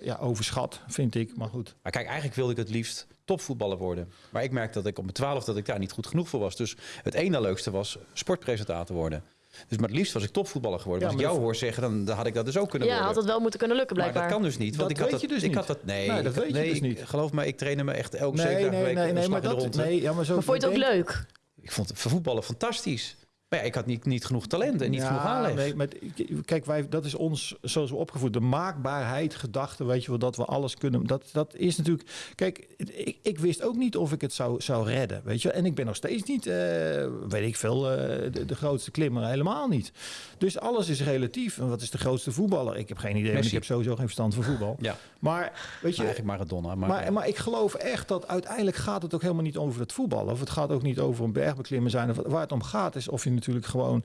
Speaker 1: eh, ja, overschat, vind ik. Maar goed.
Speaker 2: Maar kijk, eigenlijk wilde ik het liefst topvoetballer worden. Maar ik merkte dat ik op mijn twaalf dat ik daar niet goed genoeg voor was. Dus het ene leukste was sportpresentator worden. Dus maar het liefst was ik topvoetballer geworden.
Speaker 1: Ja,
Speaker 2: Maar als ik
Speaker 1: maar
Speaker 2: jou hoor zeggen, dan, dan had ik dat dus ook kunnen
Speaker 3: ja,
Speaker 2: worden.
Speaker 3: had het wel moeten kunnen lukken
Speaker 2: maar
Speaker 3: blijkbaar.
Speaker 2: dat kan dus niet. Want
Speaker 1: Dat
Speaker 2: ik had
Speaker 1: weet
Speaker 2: dat,
Speaker 1: je dus
Speaker 2: ik
Speaker 1: niet.
Speaker 2: had dat, nee,
Speaker 1: Nee, dat weet je
Speaker 2: nee,
Speaker 1: dus niet.
Speaker 2: Geloof me, ik trainde me echt elke
Speaker 1: Nee,
Speaker 2: zeven dagen
Speaker 1: nee,
Speaker 2: week
Speaker 1: nee, nee, maar dat...
Speaker 2: ronde.
Speaker 1: Nee, ja, maar zo
Speaker 3: maar vond je het ook leuk?
Speaker 2: Ik vond het voetballen fantastisch. Maar ja, ik had niet, niet genoeg talent en niet
Speaker 1: Ja,
Speaker 2: genoeg aanleg.
Speaker 1: Nee, met, kijk, wij, dat is ons, zoals we opgevoed, de maakbaarheid, gedachte, weet je wel, dat we alles kunnen. Dat, dat is natuurlijk. Kijk, ik, ik wist ook niet of ik het zou, zou redden, weet je. En ik ben nog steeds niet, eh, weet ik veel, eh, de, de grootste klimmer, helemaal niet. Dus alles is relatief. En wat is de grootste voetballer? Ik heb geen idee, want ik heb sowieso geen verstand van voetbal.
Speaker 2: Ja,
Speaker 1: Maar weet je,
Speaker 2: eigenlijk Maradona. Maar,
Speaker 1: maar, maar ik geloof echt dat uiteindelijk gaat het ook helemaal niet over het voetballen. Of het gaat ook niet over een bergbeklimmen zijn. Of waar het om gaat is of je natuurlijk gewoon...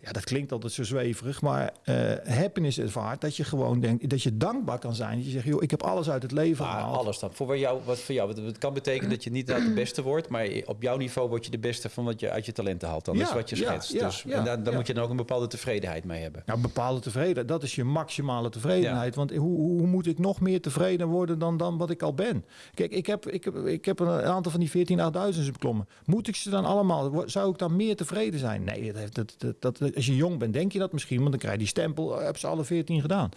Speaker 1: Ja, dat klinkt altijd zo zweverig. Maar eh happiness ervaart dat je gewoon denkt... Dat je dankbaar kan zijn. Dat je zegt, joh, ik heb alles uit het leven
Speaker 2: Maar
Speaker 1: gehaald.
Speaker 2: alles dan. Voor jou, wat voor jou. Het kan betekenen dat je niet de beste wordt, maar op jouw niveau word je de beste van wat je uit je talenten haalt. Dan
Speaker 1: Ja,
Speaker 2: is wat je schetst.
Speaker 1: ja,
Speaker 2: dus,
Speaker 1: ja,
Speaker 2: en daar, dan
Speaker 1: ja.
Speaker 2: moet je dan ook een bepaalde tevredenheid mee hebben.
Speaker 1: Nou, bepaalde tevredenheid. Dat is je maximale tevredenheid. Want hoe, hoe moet ik nog meer tevreden worden dan, dan wat ik al ben? Kijk, ik heb, ik heb, ik heb een aantal van die 14 8000 beklommen. Moet ik ze dan allemaal? Zou ik dan meer tevreden zijn? Nee, dat, heeft- dat, dat, dat, als je jong bent, denk je dat misschien. Want dan krijg je die stempel. eh, Heb ze alle 14 gedaan?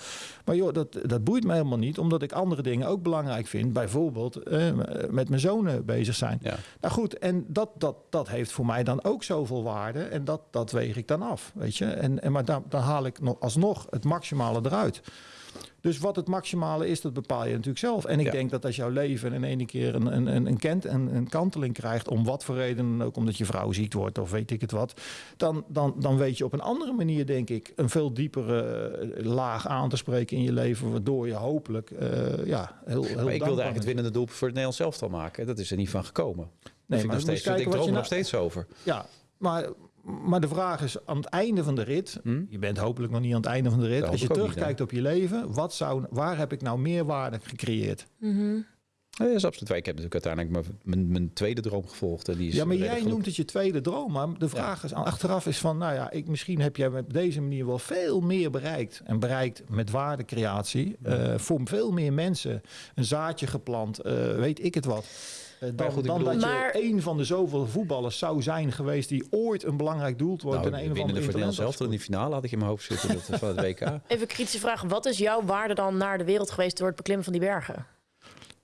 Speaker 1: Maar joh, dat, dat boeit me helemaal niet. Omdat ik andere dingen ook belangrijk vind. Bijvoorbeeld eh, met mijn zonen bezig zijn.
Speaker 2: Ja.
Speaker 1: Nou goed, en dat, dat, dat heeft voor mij dan ook zoveel waarde. En dat, dat weeg ik dan af, weet je. En, en, maar dan, dan haal ik nog alsnog het maximale eruit. Dus wat het maximale is, dat bepaal je natuurlijk zelf. En ik
Speaker 2: Ja.
Speaker 1: denk dat als jouw leven in ene keer een, een, een, een, kent, een, een kanteling krijgt... om wat voor reden dan ook, omdat je vrouw ziek wordt of weet ik het wat... dan, dan, dan weet je op een andere manier, denk ik... een veel diepere eh, laag aan te spreken in je leven... waardoor je hopelijk eh, ja, heel, heel
Speaker 2: Maar ik wilde eigenlijk het winnende doel voor het Nederlands elftal maken. Dat is er niet van gekomen.
Speaker 1: Nee, maar
Speaker 2: nog
Speaker 1: dan
Speaker 2: steeds,
Speaker 1: je kijken
Speaker 2: ik droom er nog
Speaker 1: nou-
Speaker 2: steeds over.
Speaker 1: Ja, maar, maar de vraag is aan het einde van de rit.
Speaker 2: Hm?
Speaker 1: Je bent hopelijk nog niet aan het einde van de rit. Als je terugkijkt op je leven, wat zou, waar heb ik nou meerwaarde gecreëerd?
Speaker 3: Mhm.
Speaker 2: Ja, dat is absoluut waar. Ik heb natuurlijk uiteindelijk mijn, mijn, mijn tweede droom gevolgd. En die is
Speaker 1: Ja, maar jij noemt het je tweede droom. Maar de vraag is achteraf is van, nou ja, ik, misschien heb jij op deze manier wel veel meer bereikt. En bereikt met waardecreatie. eh, voor veel meer mensen. Een zaadje geplant, eh, weet ik het wat. Eh, dan dan
Speaker 2: bedoel-
Speaker 1: dat
Speaker 3: Maar-
Speaker 1: je een van de zoveel voetballers zou zijn geweest die ooit een belangrijk doelpunt
Speaker 2: Nou,
Speaker 1: in een
Speaker 2: Nederlands
Speaker 1: talent
Speaker 2: elftal in die finale had ik in mijn hoofd zitten. Dat van het WK.
Speaker 3: Even een kritische vraag. Wat is jouw waarde dan naar de wereld geweest door het beklimmen van die bergen?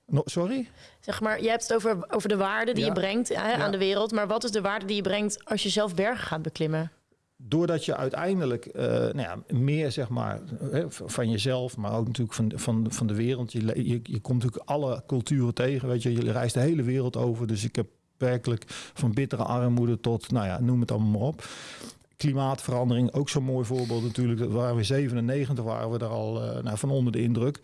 Speaker 1: No, sorry?
Speaker 3: Zeg maar, je hebt het over, over de waarde die
Speaker 1: Ja.
Speaker 3: je brengt hè, aan de wereld. Maar wat is de waarde die je brengt als je zelf bergen gaat beklimmen?
Speaker 1: Doordat je uiteindelijk eh, nou ja, meer zeg maar van jezelf, maar ook natuurlijk van, van, van de wereld. Je, je, je komt natuurlijk alle culturen tegen. Weet je, je reist de hele wereld over. Dus ik heb werkelijk van bittere armoede tot, nou ja, noem het allemaal maar op. Klimaatverandering, ook zo'n mooi voorbeeld natuurlijk. Dat we 97, waren we er al eh, nou, van onder de indruk.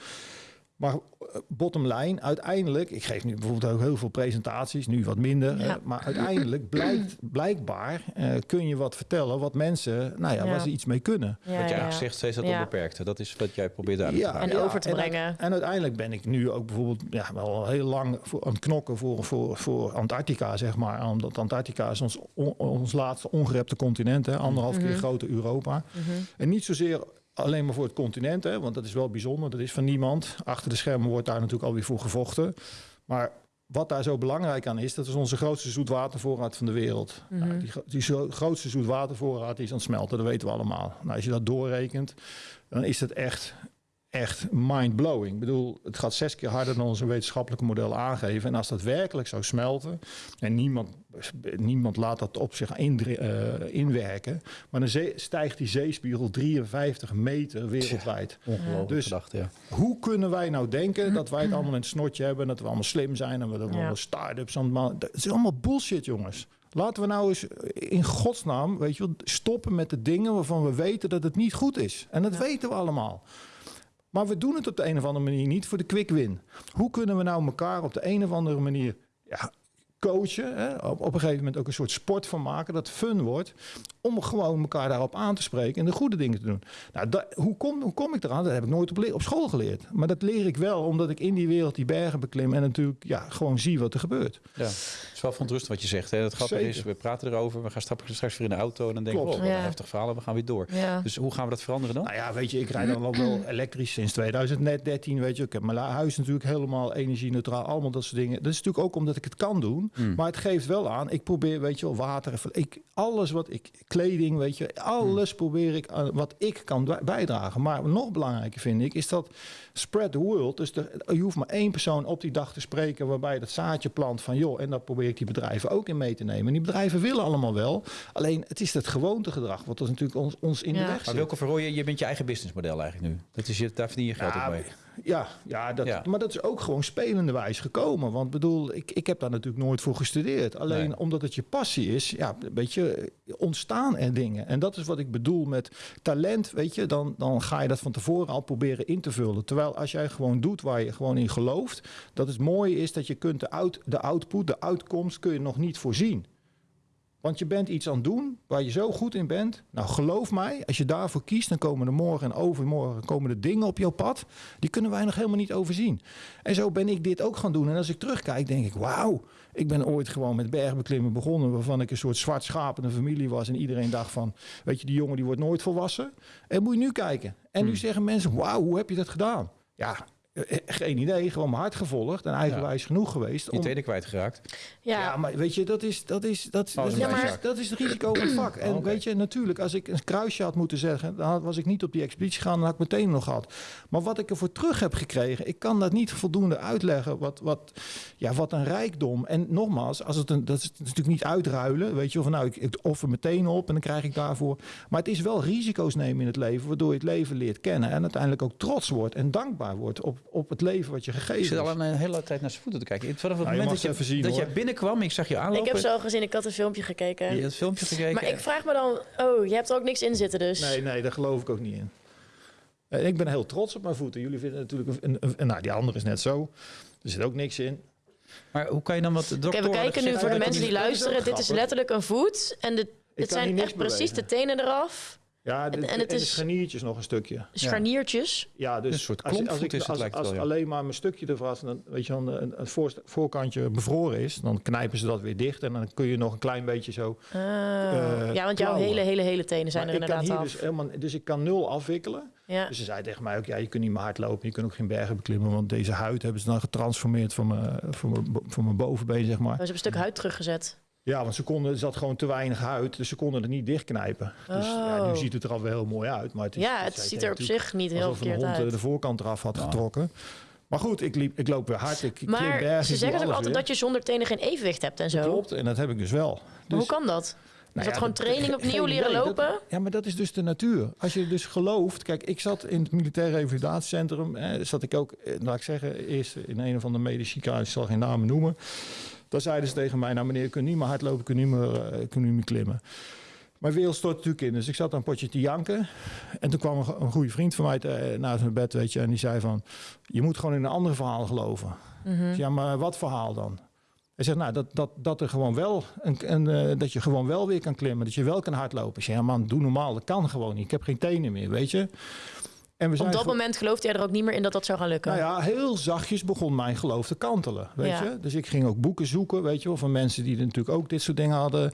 Speaker 1: Maar eh, bottom line, uiteindelijk, ik geef nu bijvoorbeeld ook heel veel presentaties, nu wat minder.
Speaker 3: Ja.
Speaker 1: maar uiteindelijk blijkt, blijkbaar eh, kun je wat vertellen wat mensen, nou ja,
Speaker 3: Ja.
Speaker 1: waar ze iets mee kunnen.
Speaker 3: Ja,
Speaker 2: wat jij
Speaker 3: ja.
Speaker 2: zegt, steeds dat
Speaker 3: Ja.
Speaker 2: onbeperkte. Dat is wat jij probeert uit te
Speaker 1: Ja.
Speaker 3: En over te
Speaker 1: en
Speaker 3: brengen.
Speaker 1: En, uiteindelijk ben ik nu ook bijvoorbeeld ja, wel heel lang voor, aan het knokken voor, voor, voor Antarctica, zeg maar. Omdat Antarctica is ons, on- ons laatste ongerepte continent, hè, anderhalf
Speaker 3: Mhm.
Speaker 1: keer groter Europa. En niet zozeer alleen maar voor het continent, hè, want dat is wel bijzonder. Dat is van niemand. Achter de schermen wordt daar natuurlijk alweer voor gevochten. Maar wat daar zo belangrijk aan is, dat is onze grootste zoetwatervoorraad van de wereld.
Speaker 3: Mhm.
Speaker 1: Nou, die, die grootste zoetwatervoorraad die is aan het smelten, dat weten we allemaal. Nou, als je dat doorrekent, dan is het echt, echt mind-blowing. Ik bedoel, het gaat zes keer harder dan onze wetenschappelijke model aangeven. En als dat werkelijk zou smelten, en niemand, niemand laat dat op zich eh, inwerken, maar dan zee- stijgt die zeespiegel 53 meter wereldwijd.
Speaker 2: Ongelooflijk
Speaker 1: Dus-
Speaker 2: gedacht, ja.
Speaker 1: Hoe kunnen wij nou denken dat wij het allemaal in het snotje hebben, en dat we allemaal slim zijn en we dat
Speaker 3: Ja.
Speaker 1: allemaal start-ups allemaal. Dat is allemaal bullshit, jongens. Laten we nou eens in godsnaam, weet je wel, stoppen met de dingen waarvan we weten dat het niet goed is. En dat
Speaker 3: Ja.
Speaker 1: weten we allemaal. Maar we doen het op de een of andere manier niet voor de quick win. Hoe kunnen we nou elkaar op de een of andere manier ja, coachen? Hè? Op, op een gegeven moment ook een soort sport van maken dat fun wordt. Om gewoon elkaar daarop aan te spreken en de goede dingen te doen. Nou, hoe, kom, hoe kom ik eraan? Dat heb ik nooit op, op school geleerd. Maar dat leer ik wel omdat ik in die wereld die bergen beklim en natuurlijk ja, gewoon zie wat er gebeurt.
Speaker 2: Ja, het is wel verontrustend wat je zegt. Hè. Het grappige
Speaker 1: Zeker.
Speaker 2: is, we praten erover. We gaan stappen straks weer in de auto. En dan denken we, oh, wat een
Speaker 3: Ja.
Speaker 2: heftig verhaal. En we gaan weer door.
Speaker 3: Ja.
Speaker 2: Dus hoe gaan we dat veranderen dan?
Speaker 1: Nou ja, weet je, ik rijd dan al wel elektrisch sinds 2013, weet je. Ik heb mijn huis natuurlijk helemaal energie-neutraal, allemaal dat soort dingen. Dat is natuurlijk ook omdat ik het kan doen.
Speaker 2: Hmm.
Speaker 1: Maar het geeft wel aan, ik probeer, weet je wel, water, ik, alles wat ik, kleding, weet je, alles probeer ik, aan wat ik kan bij- bijdragen. Maar nog belangrijker vind ik, is dat spread the world. Dus er, je hoeft maar één persoon op die dag te spreken waarbij je dat zaadje plant van, joh, en daar probeer ik die bedrijven ook in mee te nemen. En die bedrijven willen allemaal wel, alleen het is het gewoontegedrag wat ons natuurlijk ons, ons in de weg
Speaker 2: Maar
Speaker 1: zit.
Speaker 2: Wilco Verrooyen, je bent je eigen businessmodel eigenlijk nu. Dat is je, daar verdien je geld
Speaker 1: Ja,
Speaker 2: ook mee.
Speaker 1: Ja, ja, dat,
Speaker 2: Ja.
Speaker 1: maar dat is ook gewoon spelende wijs gekomen. Want bedoel, ik, ik heb daar natuurlijk nooit voor gestudeerd. Alleen
Speaker 2: Nee.
Speaker 1: omdat het je passie is, ja, weet je, ontstaan er dingen. En dat is wat ik bedoel met talent, weet je. Dan, dan ga je dat van tevoren al proberen in te vullen. Terwijl als jij gewoon doet waar je gewoon in gelooft, dat het mooie is dat je kunt de, out, de output, de uitkomst, kun je nog niet voorzien. Want je bent iets aan het doen waar je zo goed in bent. Nou, geloof mij, als je daarvoor kiest, dan komen er morgen en overmorgen komen er dingen op jouw pad. Die kunnen wij nog helemaal niet overzien. En zo ben ik dit ook gaan doen. En als ik terugkijk, denk ik, wauw. Ik ben ooit gewoon met bergbeklimmen begonnen, waarvan ik een soort zwart schaap in familie was. En iedereen dacht van, weet je, die jongen die wordt nooit volwassen. En moet je nu kijken. En nu zeggen mensen, wauw, hoe heb je dat gedaan? Ja, geen idee. Gewoon mijn hart gevolgd en eigenwijs genoeg geweest.
Speaker 2: Je
Speaker 1: om-
Speaker 2: tenen kwijtgeraakt.
Speaker 3: Ja.
Speaker 1: ja, maar weet je, dat is, dat is, dat, dat,
Speaker 2: is
Speaker 1: is,
Speaker 3: een
Speaker 1: dat, is,
Speaker 2: zak.
Speaker 1: dat is het risico van het vak. En
Speaker 2: Oké.
Speaker 1: weet je, natuurlijk, als ik een kruisje had moeten zeggen, dan was ik niet op die expeditie gegaan, dan had ik meteen nog gehad. Maar wat ik ervoor terug heb gekregen, ik kan dat niet voldoende uitleggen. Wat, wat, ja, wat een rijkdom. En nogmaals, als het een, dat is natuurlijk niet uitruilen, weet je, of nou, ik, ik offer meteen op en dan krijg ik daarvoor. Maar het is wel risico's nemen in het leven, waardoor je het leven leert kennen en uiteindelijk ook trots wordt en dankbaar wordt op, op het leven wat je gegeven
Speaker 2: Ik zit al een hele tijd naar zijn voeten te kijken. Vanaf het
Speaker 1: Nou, je
Speaker 2: moment
Speaker 1: mag
Speaker 2: dat, je,
Speaker 1: even zien,
Speaker 2: dat jij binnenkwam, ik zag je aanlopen.
Speaker 3: Ik heb zo gezien, ik had een filmpje gekeken.
Speaker 2: Je hebt het filmpje gekeken.
Speaker 3: Maar ik vraag me dan, oh, je hebt er ook niks in zitten dus.
Speaker 1: Nee, nee, daar geloof ik ook niet in. En ik ben heel trots op mijn voeten. Jullie vinden natuurlijk, een, een, een- nou, die andere is net zo. Er zit ook niks in.
Speaker 2: Maar hoe kan je dan wat de
Speaker 3: Oké,
Speaker 2: dokter...
Speaker 3: we kijken nu voor de mensen die luisteren. Dit is letterlijk een voet. En dit, dit
Speaker 1: kan
Speaker 3: zijn echt precies de tenen eraf.
Speaker 1: Ja, de,
Speaker 3: En- en
Speaker 1: en,
Speaker 3: het
Speaker 1: de
Speaker 3: is-
Speaker 1: scharniertjes nog een stukje.
Speaker 3: Scharniertjes.
Speaker 1: Ja, dus
Speaker 2: Een soort
Speaker 1: als, als, ik, als, als
Speaker 2: wel, ja.
Speaker 1: alleen maar mijn stukje ervan, als dan, weet je, dan een, een voor, voorkantje bevroren is, dan knijpen ze dat weer dicht en dan kun je nog een klein beetje zo.
Speaker 3: Ah.
Speaker 1: Eh,
Speaker 3: ja, want jouw hele, hele, hele tenen zijn
Speaker 1: Maar
Speaker 3: er
Speaker 1: ik kan
Speaker 3: inderdaad
Speaker 1: hier
Speaker 3: af.
Speaker 1: dus helemaal, dus ik kan nul afwikkelen.
Speaker 3: Ja.
Speaker 1: Dus ze zei tegen mij ook, ja, je kunt niet meer hardlopen, je kunt ook geen bergen beklimmen, want deze huid hebben ze dan getransformeerd van mijn, van mijn, van mijn bovenbeen, zeg maar.
Speaker 3: Oh, ze hebben een stuk huid teruggezet.
Speaker 1: Ja, want ze konden, er zat gewoon te weinig huid, dus ze konden het niet dichtknijpen. Dus ja,
Speaker 3: Oh.
Speaker 1: nu ziet het er al wel heel mooi uit. Maar het is,
Speaker 3: Ja, het ziet er op zich niet heel
Speaker 1: alsof een
Speaker 3: verkeerd
Speaker 1: hond eh,
Speaker 3: uit.
Speaker 1: de voorkant eraf had getrokken. Maar goed, ik, liep, ik loop weer hard, ik klim
Speaker 3: Maar
Speaker 1: bergen,
Speaker 3: ze zeggen ook altijd
Speaker 1: weer.
Speaker 3: dat je zonder tenen geen evenwicht hebt en zo.
Speaker 1: Klopt, en dat heb ik dus wel.
Speaker 3: Maar
Speaker 1: Dus,
Speaker 3: hoe kan dat?
Speaker 1: nou
Speaker 3: dat
Speaker 1: ja,
Speaker 3: gewoon training opnieuw leren
Speaker 1: idee. Dat-
Speaker 3: lopen?
Speaker 1: ja, maar dat is dus de natuur. Als je dus gelooft... Kijk, ik zat in het militair revalidatiecentrum. Eh, zat ik ook, eh, laat ik zeggen, eerst in een of andere medische ziekenhuis. Ik zal geen namen noemen. Daar zeiden ze tegen mij... Nou meneer, je kunt niet meer hardlopen, je kunt niet meer, eh, niet meer klimmen. mijn wereld stort natuurlijk in. Dus ik zat een potje te janken. En toen kwam een, een goede vriend van mij te, naast mijn bed, weet je. En die zei van, je moet gewoon in een ander verhaal geloven. Ik zei, Ja, maar wat verhaal dan? Hij zegt, nou, dat, dat, dat er gewoon wel een, een, eh, dat je gewoon wel weer kan klimmen, dat je wel kan hardlopen. Ik zei, ja man, doe normaal, dat kan gewoon niet. Ik heb geen tenen meer, weet je. En we
Speaker 3: Op dat moment geloofde jij er ook niet meer in dat dat zou gaan lukken.
Speaker 1: nou ja, heel zachtjes begon mijn geloof te kantelen. Weet
Speaker 3: Ja.
Speaker 1: je? Dus ik ging ook boeken zoeken, weet je wel, van mensen die natuurlijk ook dit soort dingen hadden.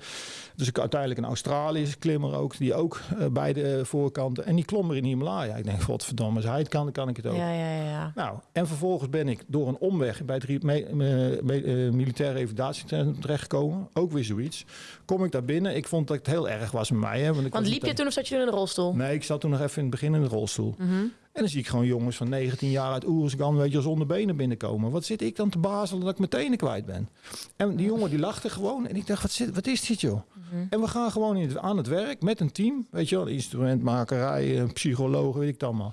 Speaker 1: Dus ik uiteindelijk een Australische klimmer ook, die ook eh, beide voorkanten. En die klom er in de Himalaya. Ik denk, godverdomme, als hij het kan, dan kan ik het ook.
Speaker 3: ja, ja, ja.
Speaker 1: Nou, en vervolgens ben ik door een omweg bij het ri- me, me- me- eh, militaire revalidatiecentrum terechtgekomen. Ook weer zoiets. Kom ik daar binnen. Ik vond dat het heel erg was met mij. Hè, want ik
Speaker 3: Want liep je toen of zat je toen in de rolstoel?
Speaker 1: Nee, ik zat toen nog even in het begin in de rolstoel.
Speaker 3: Mhm.
Speaker 1: En dan zie ik gewoon jongens van 19 jaar uit Oerisgan, weet je, zonder benen binnenkomen. Wat zit ik dan te bazelen dat ik mijn tenen kwijt ben? En die jongen die lachte gewoon. En ik dacht, wat, zit, wat is dit joh?
Speaker 3: Mhm.
Speaker 1: En we gaan gewoon in het- aan het werk met een team. Weet je wel, instrumentmakerij, eh, psychologen, weet ik het allemaal.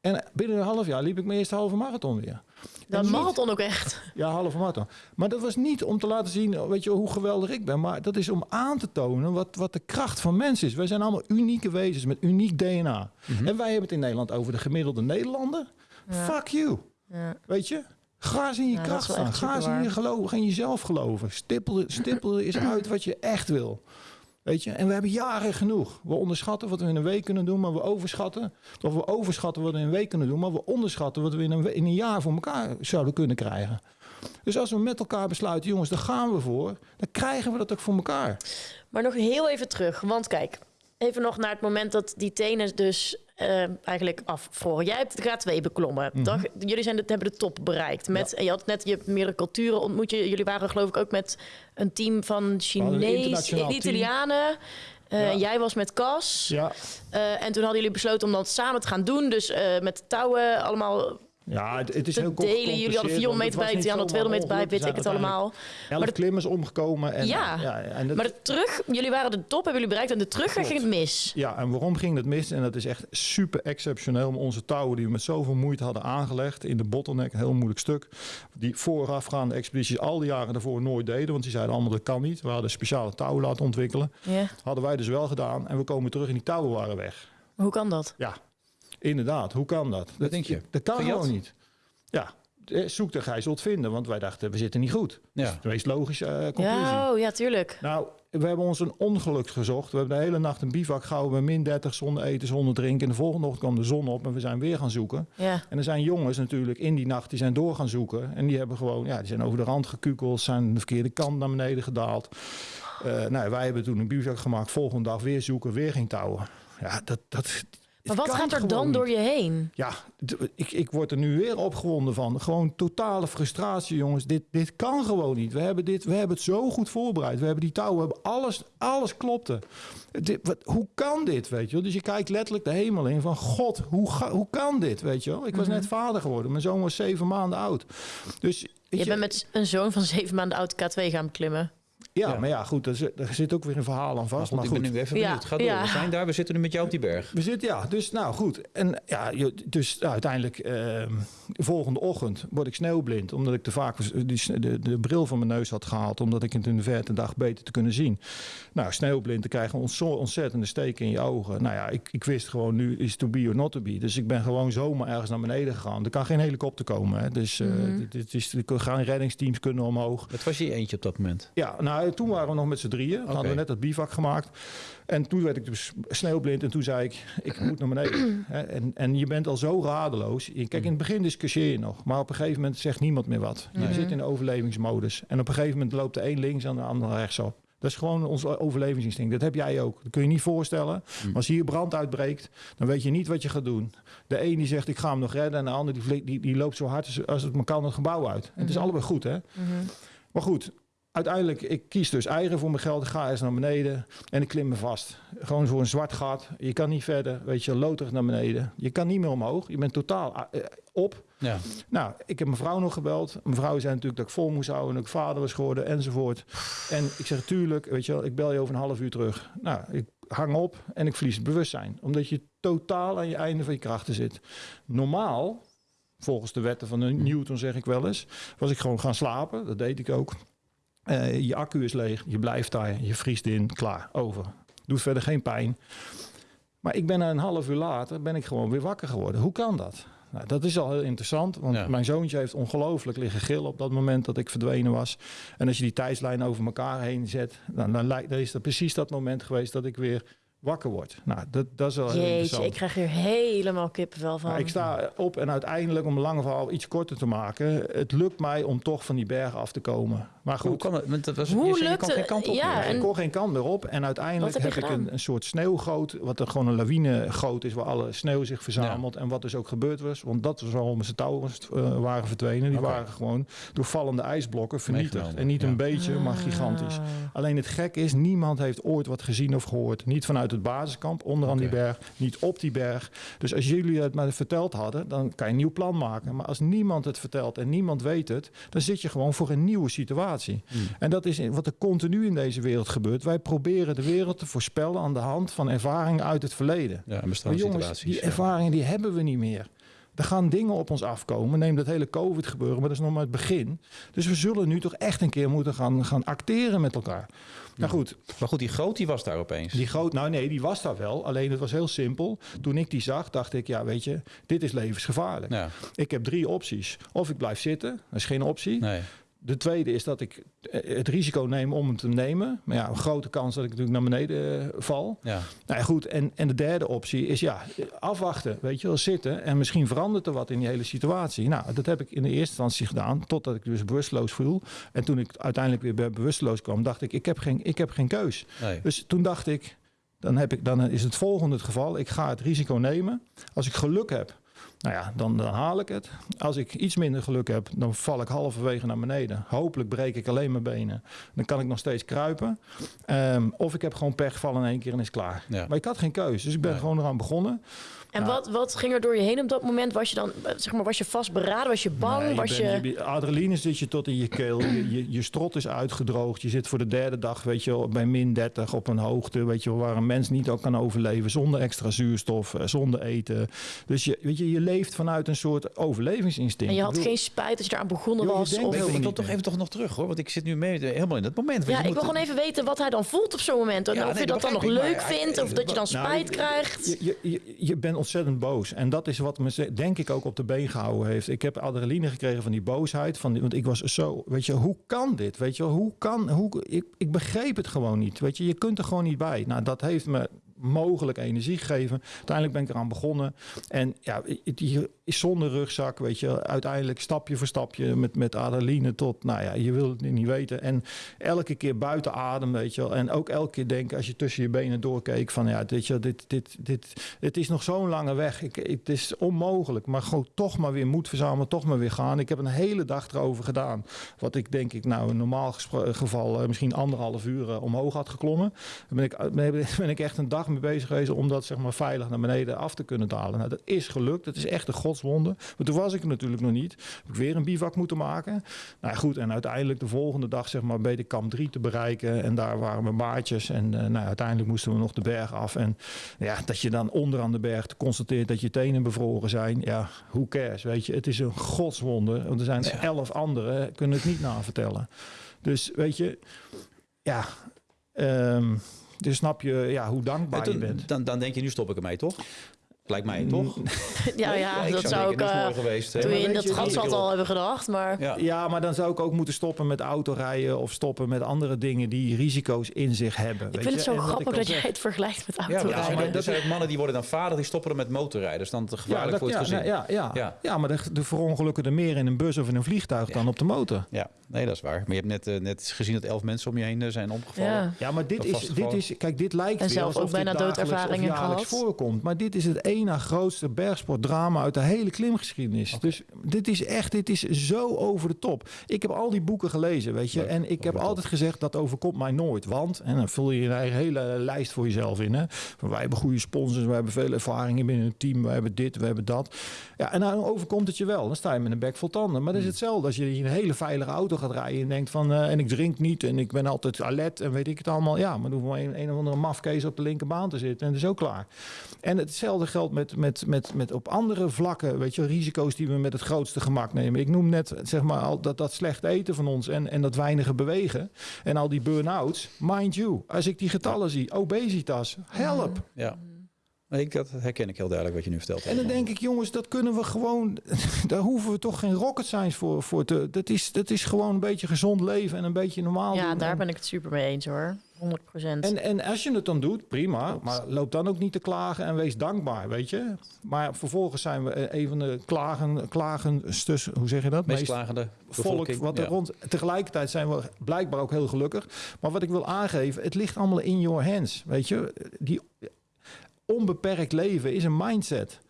Speaker 1: En binnen een half jaar liep ik mijn eerste halve marathon weer.
Speaker 3: Dat marathon ook echt.
Speaker 1: Ja, halve marathon. Maar dat was niet om te laten zien weet je, hoe geweldig ik ben. Maar dat is om aan te tonen wat, wat de kracht van mensen is. Wij zijn allemaal unieke wezens met uniek DNA. En wij hebben het in Nederland over de gemiddelde Nederlander. Fuck you.
Speaker 3: Ja.
Speaker 1: Weet je? Ga eens in je
Speaker 3: Ja,
Speaker 1: kracht
Speaker 3: is
Speaker 1: staan. Ga eens in je geloof, ga in jezelf geloven. Stippel, stippel eens uit wat je echt wil. Weet je? En we hebben jaren genoeg. We onderschatten wat we in een week kunnen doen, maar we overschatten. Of we overschatten wat we in een week kunnen doen, maar we onderschatten wat we in een, in een jaar voor elkaar zouden kunnen krijgen. Dus als we met elkaar besluiten, jongens, daar gaan we voor, dan krijgen we dat ook voor elkaar.
Speaker 3: Maar nog heel even terug. Want kijk, even nog naar het moment dat die tenen dus eh, eigenlijk afvroren. Jij hebt de K2 beklommen.
Speaker 1: Mhm.
Speaker 3: Jullie zijn de, hebben de top bereikt. Met, En je had net je meerdere culturen ontmoet. Je, jullie waren geloof ik ook met een team van
Speaker 1: team.
Speaker 3: Italianen. Eh,
Speaker 1: Ja.
Speaker 3: Jij was met Cas.
Speaker 1: Ja,
Speaker 3: Eh, en toen hadden jullie besloten om dat samen te gaan doen. Dus eh, met touwen allemaal
Speaker 1: ja het, het is heel
Speaker 3: delen. Jullie hadden 400 meter bij, die hadden 200 meter bij, weet ik het allemaal.
Speaker 1: Elf
Speaker 3: de-
Speaker 1: klimmers omgekomen. En,
Speaker 3: Ja.
Speaker 1: en dat-
Speaker 3: Maar de terug, jullie waren de top, hebben jullie bereikt. En de terugweg ging het mis.
Speaker 1: Ja, en waarom ging dat mis? En dat is echt super exceptioneel. om Onze touwen die we met zoveel moeite hadden aangelegd in de bottleneck, een heel moeilijk stuk. Die voorafgaande expedities al die jaren daarvoor nooit deden. Want die zeiden allemaal dat kan niet. We hadden speciale touwen laten ontwikkelen.
Speaker 3: Ja.
Speaker 1: Hadden wij dus wel gedaan. En we komen terug en die touwen waren weg.
Speaker 3: Hoe kan dat?
Speaker 1: Ja, inderdaad. Hoe kan dat? dat
Speaker 2: denk je?
Speaker 1: Dat kan
Speaker 2: Gejat?
Speaker 1: gewoon niet. Ja, eh, zoek de gij zult vinden. Want wij dachten, we zitten niet goed.
Speaker 2: Ja.
Speaker 1: Dat is de meest logische eh, conclusie.
Speaker 3: Ja, oh, ja, tuurlijk.
Speaker 1: Nou, we hebben ons een ongeluk gezocht. We hebben de hele nacht een bivak gehouden bij min 30 zonder eten, zonder drinken. En de volgende ochtend kwam de zon op en we zijn weer gaan zoeken.
Speaker 3: Ja.
Speaker 1: En er zijn jongens natuurlijk in die nacht die zijn door gaan zoeken. En die hebben gewoon, ja, die zijn over de rand gekukeld, zijn de verkeerde kant naar beneden gedaald. Eh, nou, wij hebben toen een bivak gemaakt. Volgende dag weer zoeken, weer geen touwen. Ja, dat, dat,
Speaker 3: Maar wat gaat er dan
Speaker 1: niet.
Speaker 3: door je heen?
Speaker 1: Ja, ik, ik word er nu weer opgewonden van. Gewoon totale frustratie, jongens. Dit, dit kan gewoon niet. We hebben, dit, we hebben het zo goed voorbereid. We hebben die touwen, we hebben alles, alles klopte. Dit, wat, hoe kan dit, weet je wel? Dus je kijkt letterlijk de hemel in van... God, hoe, ga- hoe kan dit, weet je wel? Ik was net vader geworden. Mijn zoon was zeven maanden oud. Dus, weet
Speaker 3: Je bent met een zoon van zeven maanden oud K2 gaan beklimmen.
Speaker 1: Ja,
Speaker 2: Ja.
Speaker 1: maar ja, goed. Er zit, er zit ook weer een verhaal aan
Speaker 2: Maar
Speaker 1: vast.
Speaker 2: goed,
Speaker 1: Maar
Speaker 2: ik ben nu even
Speaker 3: Ja,
Speaker 2: benieuwd. Ga door.
Speaker 3: ja.
Speaker 2: We zijn daar. We zitten nu met jou op die berg.
Speaker 1: We zitten, ja, dus nou goed. En ja, dus nou, uiteindelijk, ehm, de volgende ochtend word ik sneeuwblind. Omdat ik te vaak die, de, de bril van mijn neus had gehaald. Omdat ik het in de verte dag beter te kunnen zien. Nou, sneeuwblind, dan krijg je een ontzo- ontzettende steek in je ogen. Nou ja, ik, ik wist gewoon nu is to be or not to be. Dus ik ben gewoon zomaar ergens naar beneden gegaan. Er kan geen helikopter komen. Hè. Dus eh, dit, dit is, er gaan reddingsteams kunnen omhoog.
Speaker 2: Het was je eentje op dat moment.
Speaker 1: Ja, nou, toen waren we nog met z'n drieën. Toen hadden we net dat bivak gemaakt. En toen werd ik dus sneeuwblind. En toen zei ik, ik moet naar beneden. En, en je bent al zo radeloos. Kijk, in het begin discussieer je nog. Maar op een gegeven moment zegt niemand meer wat. Je zit in de overlevingsmodus. En op een gegeven moment loopt de een links en de ander rechtsop. Dat is gewoon ons overlevingsinstinct. Dat heb jij ook. Dat kun je niet voorstellen. Maar als hier brand uitbreekt, dan weet je niet wat je gaat doen. De een die zegt, ik ga hem nog redden. En de ander die, die, die loopt zo hard als- als het maar kan het gebouw uit. En het is allebei goed, hè? Maar goed, uiteindelijk, ik kies dus eigen voor mijn geld. Ik ga eens naar beneden en ik klim me vast. Gewoon voor een zwart gat. Je kan niet verder, weet je, loterig naar beneden. Je kan niet meer omhoog. Je bent totaal eh, op.
Speaker 2: Ja.
Speaker 1: Nou, ik heb mijn vrouw nog gebeld. Mijn vrouw zei natuurlijk dat ik vol moest houden... en dat ik vader was geworden enzovoort. En ik zeg, tuurlijk, weet je wel, ik bel je over een half uur terug. Nou, ik hang op en ik verlies het bewustzijn. Omdat je totaal aan je einde van je krachten zit. Normaal, volgens de wetten van Newton zeg ik wel eens... was ik gewoon gaan slapen. Dat deed ik ook. Eh, je accu is leeg, je blijft daar, je vriest in, klaar, over. Doet verder geen pijn. Maar ik ben een half uur later ben ik gewoon weer wakker geworden. Hoe kan dat? Nou, dat is al heel interessant, want
Speaker 2: Ja.
Speaker 1: mijn zoontje heeft ongelooflijk liggen gillen op dat moment dat ik verdwenen was. En als je die tijdslijn over elkaar heen zet, dan, dan, lijkt, dan is dat precies dat moment geweest dat ik weer wakker word. Nou, dat, dat is wel heel
Speaker 3: Jeetje,
Speaker 1: interessant.
Speaker 3: ik krijg hier helemaal kippenvel van.
Speaker 1: Maar ik sta op en uiteindelijk, om een lange verhaal iets korter te maken, het lukt mij om toch van die bergen af te komen. Maar
Speaker 2: Hoe
Speaker 1: goed,
Speaker 2: kan het? Want dat was,
Speaker 3: Hoe
Speaker 2: je zei, je geen
Speaker 3: het?
Speaker 2: kant op
Speaker 3: Ja,
Speaker 2: meer.
Speaker 3: en-
Speaker 1: ik kon geen kant meer op. En uiteindelijk
Speaker 3: heb
Speaker 1: ik een, een soort sneeuwgoot, wat er gewoon een lawinegoot is, waar alle sneeuw zich verzamelt. En wat dus ook gebeurd was, want dat was waarom ze touwen eh, waren verdwenen. Die waren gewoon door vallende ijsblokken vernietigd. En niet
Speaker 2: ja.
Speaker 1: een beetje, maar gigantisch.
Speaker 3: Ah.
Speaker 1: Alleen het gek is, niemand heeft ooit wat gezien of gehoord. Niet vanuit het basiskamp, onderaan
Speaker 2: Oké.
Speaker 1: die berg, niet op die berg. Dus als jullie het maar verteld hadden, dan kan je een nieuw plan maken. Maar als niemand het vertelt en niemand weet het, dan zit je gewoon voor een nieuwe situatie.
Speaker 2: Hmm.
Speaker 1: En dat is wat er continu in deze wereld gebeurt. Wij proberen de wereld te voorspellen aan de hand van ervaringen uit het verleden.
Speaker 2: Ja,
Speaker 1: Maar
Speaker 2: bestaande
Speaker 1: jongens,
Speaker 2: situaties.
Speaker 1: die ervaringen die hebben we niet meer. Er gaan dingen op ons afkomen. Neem dat hele COVID gebeuren, maar dat is nog maar het begin. Dus we zullen nu toch echt een keer moeten gaan, gaan acteren met elkaar. Nou goed,
Speaker 2: Maar goed, die groot die was daar opeens.
Speaker 1: die groot, nou nee, die was daar wel. Alleen het was heel simpel. Toen ik die zag, dacht ik, ja weet je, dit is levensgevaarlijk.
Speaker 2: Ja,
Speaker 1: Ik heb drie opties. Of ik blijf zitten, dat is geen optie.
Speaker 2: nee.
Speaker 1: De tweede is dat ik eh, het risico neem om hem te nemen. Maar ja, een grote kans dat ik natuurlijk naar beneden eh, val.
Speaker 2: Ja.
Speaker 1: Nou ja, goed. En, en de derde optie is ja, afwachten. Weet je wel, zitten. En misschien verandert er wat in die hele situatie. Nou, dat heb ik in de eerste instantie gedaan. Totdat ik dus bewusteloos voel. En toen ik uiteindelijk weer bewusteloos kwam, dacht ik, ik heb geen, ik heb geen keus.
Speaker 2: Nee.
Speaker 1: Dus toen dacht ik, dan, heb ik, dan is het volgende het geval. Ik ga het risico nemen. Als ik geluk heb, nou ja, dan, dan haal ik het. Als ik iets minder geluk heb, dan val ik halverwege naar beneden. Hopelijk breek ik alleen mijn benen. Dan kan ik nog steeds kruipen. Ehm, of ik heb gewoon pech, val in één keer en is klaar.
Speaker 2: Ja.
Speaker 1: Maar ik had geen keus, dus ik ben
Speaker 2: Nee.
Speaker 1: gewoon eraan begonnen.
Speaker 3: En wat, wat ging er door je heen op dat moment? Was je dan, eh, zeg maar, was je vastberaden? Was je bang?
Speaker 1: Nee,
Speaker 3: was je...
Speaker 1: bent- je- adrenaline zit je tot in je keel. Je, je, je strot is uitgedroogd. Je zit voor de derde dag weet je, wel, bij min 30 op een hoogte weet je, wel, waar een mens niet ook kan overleven. Zonder extra zuurstof, eh, zonder eten. Dus je, weet je, je leeft vanuit een soort overlevingsinstinct.
Speaker 3: En je had
Speaker 1: bedoel,
Speaker 3: geen spijt dat je eraan begonnen
Speaker 1: Joh, je
Speaker 3: was?
Speaker 1: denkt
Speaker 3: Of...
Speaker 2: wil
Speaker 1: niet
Speaker 2: toch even, toch nog terug hoor, want ik zit nu mee, helemaal in dat moment.
Speaker 3: Ja, ik
Speaker 2: moet-
Speaker 3: wil gewoon even weten wat hij dan voelt op zo'n moment. En
Speaker 2: Ja,
Speaker 3: of
Speaker 2: nee,
Speaker 3: je dat
Speaker 2: dat
Speaker 3: dan nog leuk vindt, of dat je dan
Speaker 1: Nou,
Speaker 3: spijt
Speaker 1: je-
Speaker 3: krijgt.
Speaker 1: Je, je, je, je bent ontzettend boos. En dat is wat me denk ik ook op de been gehouden heeft. Ik heb adrenaline gekregen van die boosheid. Van die, want ik was zo, weet je, hoe kan dit? Weet je, hoe kan, hoe, ik, ik begreep het gewoon niet. Weet je, je kunt er gewoon niet bij. Nou, dat heeft me mogelijk energie gegeven. Uiteindelijk ben ik eraan begonnen. En ja, je is zonder rugzak, weet je, uiteindelijk stapje voor stapje met, met adrenaline tot, nou ja, je wil het niet weten. En elke keer buiten adem, weet je wel. En ook elke keer denken als je tussen je benen doorkeek van, ja, dit, je, dit, dit, dit, het is nog zo'n lange weg. Ik, het is onmogelijk, maar gewoon toch maar weer moed verzamelen, toch maar weer gaan. Ik heb een hele dag erover gedaan. Wat ik denk ik nou in normaal geval eh, misschien anderhalf uur eh, omhoog had geklommen. Dan ben ik, ben, ben ik echt een dag mee bezig geweest om dat zeg maar veilig naar beneden af te kunnen dalen. Nou, dat is gelukt. Dat is echt een godswonde. Maar toen was ik er natuurlijk nog niet. Heb ik weer een bivak moeten maken. Nou goed, en uiteindelijk de volgende dag zeg maar bij de kamp 3 te bereiken. En daar waren mijn maatjes. En eh, nou, uiteindelijk moesten we nog de berg af. En ja, dat je dan onderaan de berg constateert dat je tenen bevroren zijn. Ja, who cares, weet je. Het is een godswonde. Want er zijn
Speaker 2: Ja.
Speaker 1: elf anderen, kunnen het niet navertellen. Dus weet je, ja... ehm, dus snap je ja, hoe dankbaar
Speaker 2: En toen-
Speaker 1: je bent.
Speaker 2: dan, dan denk je, nu stop ik ermee, toch? Lijkt mij, toch?
Speaker 3: Ja,
Speaker 2: Nee?
Speaker 3: ja,
Speaker 2: ik
Speaker 3: dat zou ik...
Speaker 2: mooi geweest. hè?
Speaker 3: toen in dat gat zat al hebben gedacht, maar...
Speaker 2: Ja.
Speaker 1: Ja, maar dan zou ik ook moeten stoppen met autorijden of stoppen met andere dingen die risico's in zich hebben.
Speaker 3: Ik
Speaker 1: weet
Speaker 3: vind
Speaker 1: je?
Speaker 3: het zo
Speaker 1: En
Speaker 3: grappig dat jij het vergelijkt met
Speaker 2: Ja, maar
Speaker 3: autorijden.
Speaker 2: dat, zijn ook mannen die worden dan vader, die stoppen er met motorrijden. Dat is dan te gevaarlijk
Speaker 1: dat-
Speaker 2: voor het
Speaker 1: ja,
Speaker 2: gezin.
Speaker 1: ja, ja,
Speaker 2: Ja.
Speaker 1: ja. maar de, de verongelukken er meer in een bus of in een vliegtuig dan op de motor.
Speaker 2: Ja, nee, dat is waar. Maar je hebt net, eh, net gezien dat elf mensen om je heen eh, zijn omgevallen.
Speaker 3: Ja.
Speaker 1: Ja, maar dit is, dit is, kijk, dit lijkt
Speaker 3: En
Speaker 1: weer
Speaker 3: zelf
Speaker 1: alsof
Speaker 3: ook bijna doodervaringen gehad.
Speaker 1: voorkomt. Maar dit is het na grootste bergsportdrama uit de hele klimgeschiedenis. Dus dit is echt, dit is zo over de top. Ik heb al die boeken gelezen, weet je.
Speaker 2: Leuk,
Speaker 1: en ik heb altijd gezegd, dat overkomt mij nooit. Want, en dan vul je je eigen hele lijst voor jezelf in. Hè. Wij hebben goede sponsors, wij hebben veel ervaringen binnen het team. Wij hebben dit, we hebben dat. Ja, en dan overkomt het je wel. Dan sta je met een bek vol tanden. Maar dat is
Speaker 2: Hmm.
Speaker 1: hetzelfde als je in een hele veilige auto gaat rijden en denkt van... eh, en ik drink niet en ik ben altijd alert en weet ik het allemaal. Ja, maar dan hoeft maar een, een of andere mafkees op de linkerbaan te zitten en het is ook klaar. En hetzelfde geldt met, met, met, met op andere vlakken, weet je, risico's die we met het grootste gemak nemen. Ik noem net, zeg maar, al dat, dat slecht eten van ons en, en dat weinige bewegen en al die burn-outs. Mind you, als ik die getallen zie, obesitas, help.
Speaker 2: Ja. Ik, dat herken ik heel duidelijk wat je nu vertelt.
Speaker 1: En dan denk ik, jongens, dat kunnen we gewoon. Daar hoeven we toch geen rocket science voor, voor te. Dat is, dat is gewoon een beetje gezond leven en een beetje normaal.
Speaker 3: Ja,
Speaker 1: doen.
Speaker 3: daar
Speaker 1: En-
Speaker 3: ben ik het super mee eens hoor. 100 procent.
Speaker 1: En, en als je het dan doet, prima. Maar loop dan ook niet te klagen en wees dankbaar, weet je. Maar vervolgens zijn we eh, een van de klagen, klagen stus, hoe zeg je dat?
Speaker 2: meest
Speaker 1: Meest
Speaker 2: klagende
Speaker 1: volk wat er
Speaker 2: Ja.
Speaker 1: rond. Tegelijkertijd zijn we blijkbaar ook heel gelukkig. Maar wat ik wil aangeven, het ligt allemaal in your hands, weet je. Die onbeperkt leven is een mindset.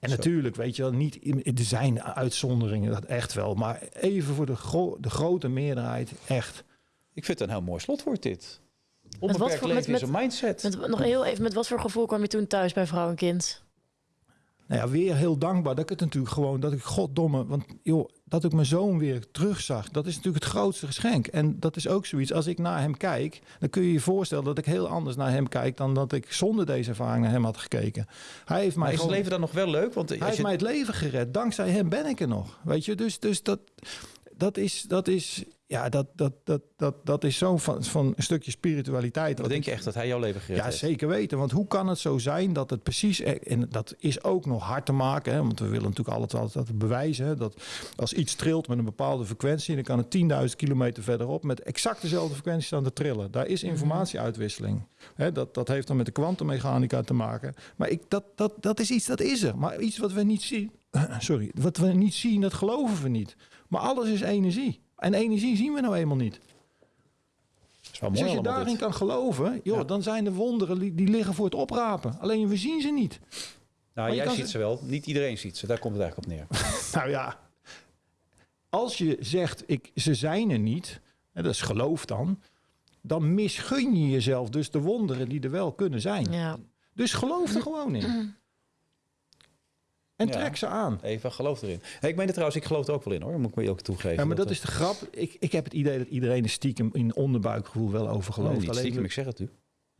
Speaker 1: En
Speaker 2: Zo.
Speaker 1: natuurlijk, weet je wel, niet, er zijn uitzonderingen, dat echt wel. Maar even voor de, gro- de grote meerderheid, echt.
Speaker 2: Ik vind het een heel mooi slotwoord dit. Onbeperkt
Speaker 3: voor-
Speaker 2: leven
Speaker 3: met-
Speaker 2: is een mindset.
Speaker 3: Met, nog heel even, met wat voor gevoel kwam je toen thuis bij vrouw en kind?
Speaker 1: Nou ja, weer heel dankbaar dat ik het natuurlijk gewoon, dat ik goddomme, want joh, dat ik mijn zoon weer terugzag, dat is natuurlijk het grootste geschenk. En dat is ook zoiets, als ik naar hem kijk, dan kun je je voorstellen dat ik heel anders naar hem kijk dan dat ik zonder deze ervaring naar hem had gekeken. Hij heeft
Speaker 2: Maar
Speaker 1: mij
Speaker 2: is het
Speaker 1: gewoon,
Speaker 2: leven dan nog wel leuk? Want
Speaker 1: hij heeft
Speaker 2: je,
Speaker 1: mij het leven gered. Dankzij hem ben ik er nog. Weet je, dus, dus dat, dat is, dat is, ja, dat, dat, dat, dat, dat is zo van, van een stukje spiritualiteit.
Speaker 2: wat
Speaker 1: dat
Speaker 2: denk
Speaker 1: ik-
Speaker 2: je echt dat hij jouw leven gered
Speaker 1: ja,
Speaker 2: heeft?
Speaker 1: zeker weten. Want hoe kan het zo zijn dat het precies... En dat is ook nog hard te maken. Hè, want we willen natuurlijk altijd, altijd, altijd bewijzen... Hè, dat als iets trilt met een bepaalde frequentie... dan kan het 10.000 kilometer verderop... met exact dezelfde frequentie staan te trillen. Daar is informatieuitwisseling. Hè, dat, dat heeft dan met de kwantummechanica te maken. Maar ik, dat, dat, dat is iets, dat is er. Maar iets wat we niet zien... Sorry, wat we niet zien, dat geloven we niet. Maar alles is energie. En energie zien we nou eenmaal niet.
Speaker 2: Dat is wel
Speaker 1: Dus als je daarin
Speaker 2: dit.
Speaker 1: kan geloven, joh,
Speaker 2: Ja.
Speaker 1: dan zijn de wonderen die, die liggen voor het oprapen. Alleen we zien ze niet.
Speaker 2: Nou, jij ziet
Speaker 1: ze-
Speaker 2: ze wel. Niet iedereen ziet ze. Daar komt het eigenlijk op neer.
Speaker 1: Nou ja, als je zegt ik, ze zijn er niet, hè, dat is geloof dan, dan misgun je jezelf dus de wonderen die er wel kunnen zijn.
Speaker 3: Ja.
Speaker 1: Dus geloof er gewoon in. En
Speaker 2: Ja.
Speaker 1: trek ze aan.
Speaker 2: Even geloof erin. Hey, ik meen het trouwens, ik geloof er ook wel in hoor. Moet ik me ook toegeven.
Speaker 1: Ja, maar dat
Speaker 2: eh,
Speaker 1: is de grap. Ik, ik heb het idee dat iedereen er stiekem in onderbuikgevoel wel over gelooft.
Speaker 2: niet
Speaker 1: Alleen
Speaker 2: stiekem,
Speaker 1: we-
Speaker 2: ik zeg het u.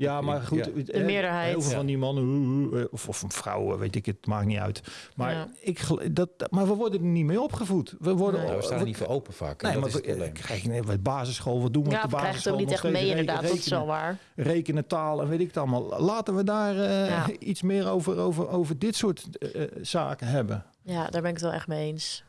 Speaker 1: Ja, maar goed.
Speaker 2: Ja.
Speaker 3: De
Speaker 1: eh,
Speaker 3: meerderheid.
Speaker 1: Heel veel
Speaker 2: Ja.
Speaker 1: van die mannen, uh, of, of vrouwen, weet ik het, maakt niet uit. Maar,
Speaker 3: Ja.
Speaker 1: ik, dat, maar we worden er niet mee opgevoed. We worden,
Speaker 2: we staan er
Speaker 1: we-
Speaker 2: niet voor open vaak.
Speaker 1: Nee,
Speaker 2: dat
Speaker 1: maar
Speaker 2: is het
Speaker 1: we,
Speaker 2: probleem.
Speaker 1: krijg je nee, basisschool, wat doen we
Speaker 3: Ja,
Speaker 1: op
Speaker 3: we
Speaker 1: de
Speaker 3: krijgen het ook
Speaker 1: basisschool?
Speaker 3: niet echt mee inderdaad, dat is
Speaker 1: rekenen,
Speaker 3: wel waar.
Speaker 1: rekenen, taal en weet ik het allemaal. Laten we daar eh,
Speaker 3: Ja.
Speaker 1: iets meer over, over, over dit soort eh, eh, zaken hebben.
Speaker 3: Ja, daar ben ik het wel echt mee eens.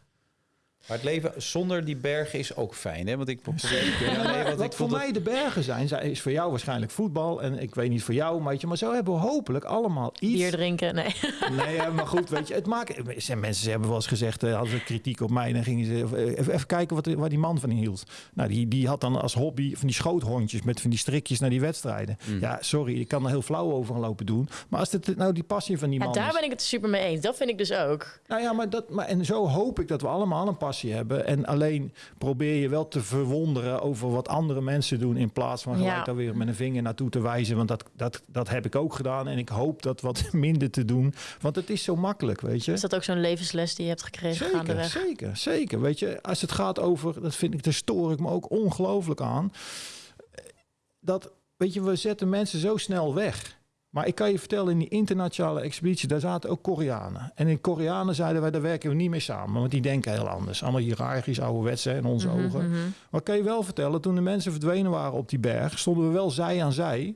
Speaker 2: Maar het leven zonder die bergen is ook fijn, hè? Want ik probeer... Ja, nee, want
Speaker 1: Wat
Speaker 2: ik
Speaker 1: voor mij de bergen zijn, is voor jou waarschijnlijk voetbal. En ik weet niet voor jou, maar, maar zo hebben we hopelijk allemaal iets.
Speaker 3: Bier drinken, nee.
Speaker 1: Nee, ja, maar goed, weet je, het maakt. Zijn mensen ze hebben wel eens gezegd, eh, hadden ze kritiek op mij, en dan gingen ze eh, even, even kijken wat, waar die man van hield. Nou, die, die had dan als hobby van die schoothondjes met van die strikjes naar die wedstrijden.
Speaker 2: Mm.
Speaker 1: Ja, sorry, ik kan er heel flauw over gaan lopen doen. Maar als het nou die passie van die
Speaker 3: Ja,
Speaker 1: man
Speaker 3: daar
Speaker 1: is.
Speaker 3: ben ik het super mee eens. Dat vind ik dus ook.
Speaker 1: Nou ja, maar dat, maar en zo hoop ik dat we allemaal een passie hebben. En alleen probeer je wel te verwonderen over wat andere mensen doen. In plaats van gelijk
Speaker 3: Ja.
Speaker 1: daar weer met een vinger naartoe te wijzen. Want dat, dat, dat heb ik ook gedaan. En ik hoop dat wat minder te doen. Want het is zo makkelijk, weet je.
Speaker 3: Is dat ook zo'n levensles die je hebt gekregen
Speaker 1: Zeker,
Speaker 3: gaandeweg?
Speaker 1: zeker, zeker. Weet je, als het gaat over, dat vind ik, daar stoor ik me ook ongelooflijk aan. Dat, weet je, we zetten mensen zo snel weg. Maar ik kan je vertellen, in die internationale expeditie, daar zaten ook Koreanen. En in Koreanen zeiden wij, daar werken we niet mee samen. Want die denken heel anders. Allemaal hiërarchisch, ouderwets hè, in onze
Speaker 3: Mhm,
Speaker 1: ogen.
Speaker 3: mhm.
Speaker 1: Maar kan je wel vertellen, toen de mensen verdwenen waren op die berg, stonden we wel zij aan zij.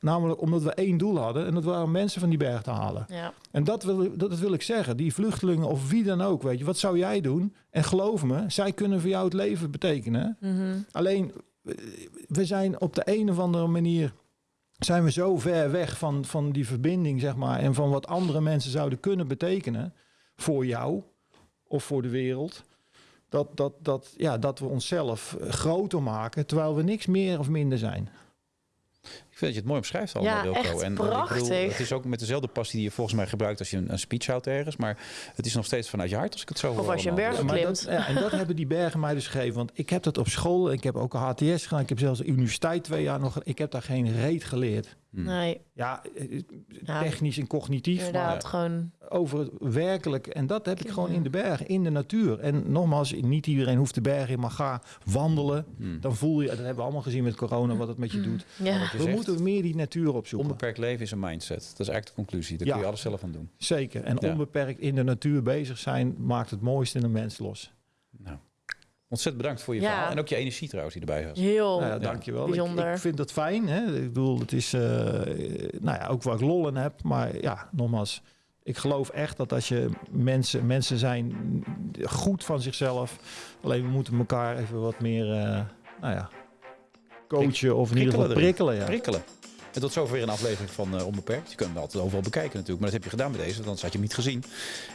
Speaker 1: Namelijk omdat we één doel hadden. En dat waren mensen van die berg te halen.
Speaker 3: Ja.
Speaker 1: En dat wil, dat, dat wil ik zeggen. Die vluchtelingen of wie dan ook, weet je, wat zou jij doen? En geloof me, zij kunnen voor jou het leven betekenen.
Speaker 3: Mhm.
Speaker 1: Alleen, we zijn op de een of andere manier zijn we zo ver weg van, van die verbinding, zeg maar, en van wat andere mensen zouden kunnen betekenen voor jou of voor de wereld. Dat, dat, dat, ja, dat we onszelf eh, groter maken, terwijl we niks meer of minder zijn.
Speaker 2: Ik vind dat je het mooi omschrijft allemaal,
Speaker 3: Ja,
Speaker 2: Wilco.
Speaker 3: echt
Speaker 2: en, bedoel,
Speaker 3: prachtig.
Speaker 2: het is ook met dezelfde passie die je volgens mij gebruikt als je een, een speech houdt ergens. Maar het is nog steeds vanuit je hart als ik het zo hoor.
Speaker 3: Of als je een berg klimt.
Speaker 1: dat, ja, en dat hebben die bergen mij dus gegeven. Want ik heb dat op school, ik heb ook een HTS gedaan, ik heb zelfs de universiteit twee jaar nog. Ik heb daar geen reet geleerd.
Speaker 2: Hmm.
Speaker 3: Nee,
Speaker 1: Ja, eh,
Speaker 3: Ja.
Speaker 1: technisch en cognitief, maar
Speaker 3: inderdaad. Gewoon,
Speaker 1: over het werkelijk. En dat heb ik gewoon in de bergen, in de natuur. En nogmaals, niet iedereen hoeft de bergen in, maar ga wandelen.
Speaker 2: Hmm.
Speaker 1: Dan voel je, dat hebben we allemaal gezien met corona, wat het met je doet.
Speaker 3: ja.
Speaker 2: Het is
Speaker 1: We moeten meer die natuur opzoeken.
Speaker 2: Onbeperkt leven is een mindset. Dat is eigenlijk de conclusie. Daar
Speaker 1: Ja.
Speaker 2: kun je alles zelf aan doen.
Speaker 1: Zeker. En
Speaker 2: Ja.
Speaker 1: onbeperkt in de natuur bezig zijn maakt het mooiste in een mens los.
Speaker 2: Nou, ontzettend bedankt voor je
Speaker 3: Ja.
Speaker 2: verhaal. En ook je energie trouwens die erbij was.
Speaker 3: Heel.
Speaker 1: Nou ja, dankjewel. Ik,
Speaker 3: bijzonder.
Speaker 1: ik vind het fijn. Hè? Ik bedoel, het is eh, nou ja, ook waar ik lol in heb. Maar ja, nogmaals. Ik geloof echt dat als je mensen, mensen zijn goed van zichzelf. Alleen we moeten elkaar even wat meer, eh, nou ja, coachen of in ieder geval
Speaker 2: prikkelen
Speaker 1: prikkelen. Ja.
Speaker 2: Prikkelen. En tot zover weer een aflevering van eh, Onbeperkt. Je kunt hem altijd overal bekijken natuurlijk. Maar dat heb je gedaan met deze, want anders had je hem niet gezien.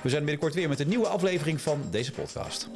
Speaker 2: We zijn binnenkort weer met een nieuwe aflevering van deze podcast.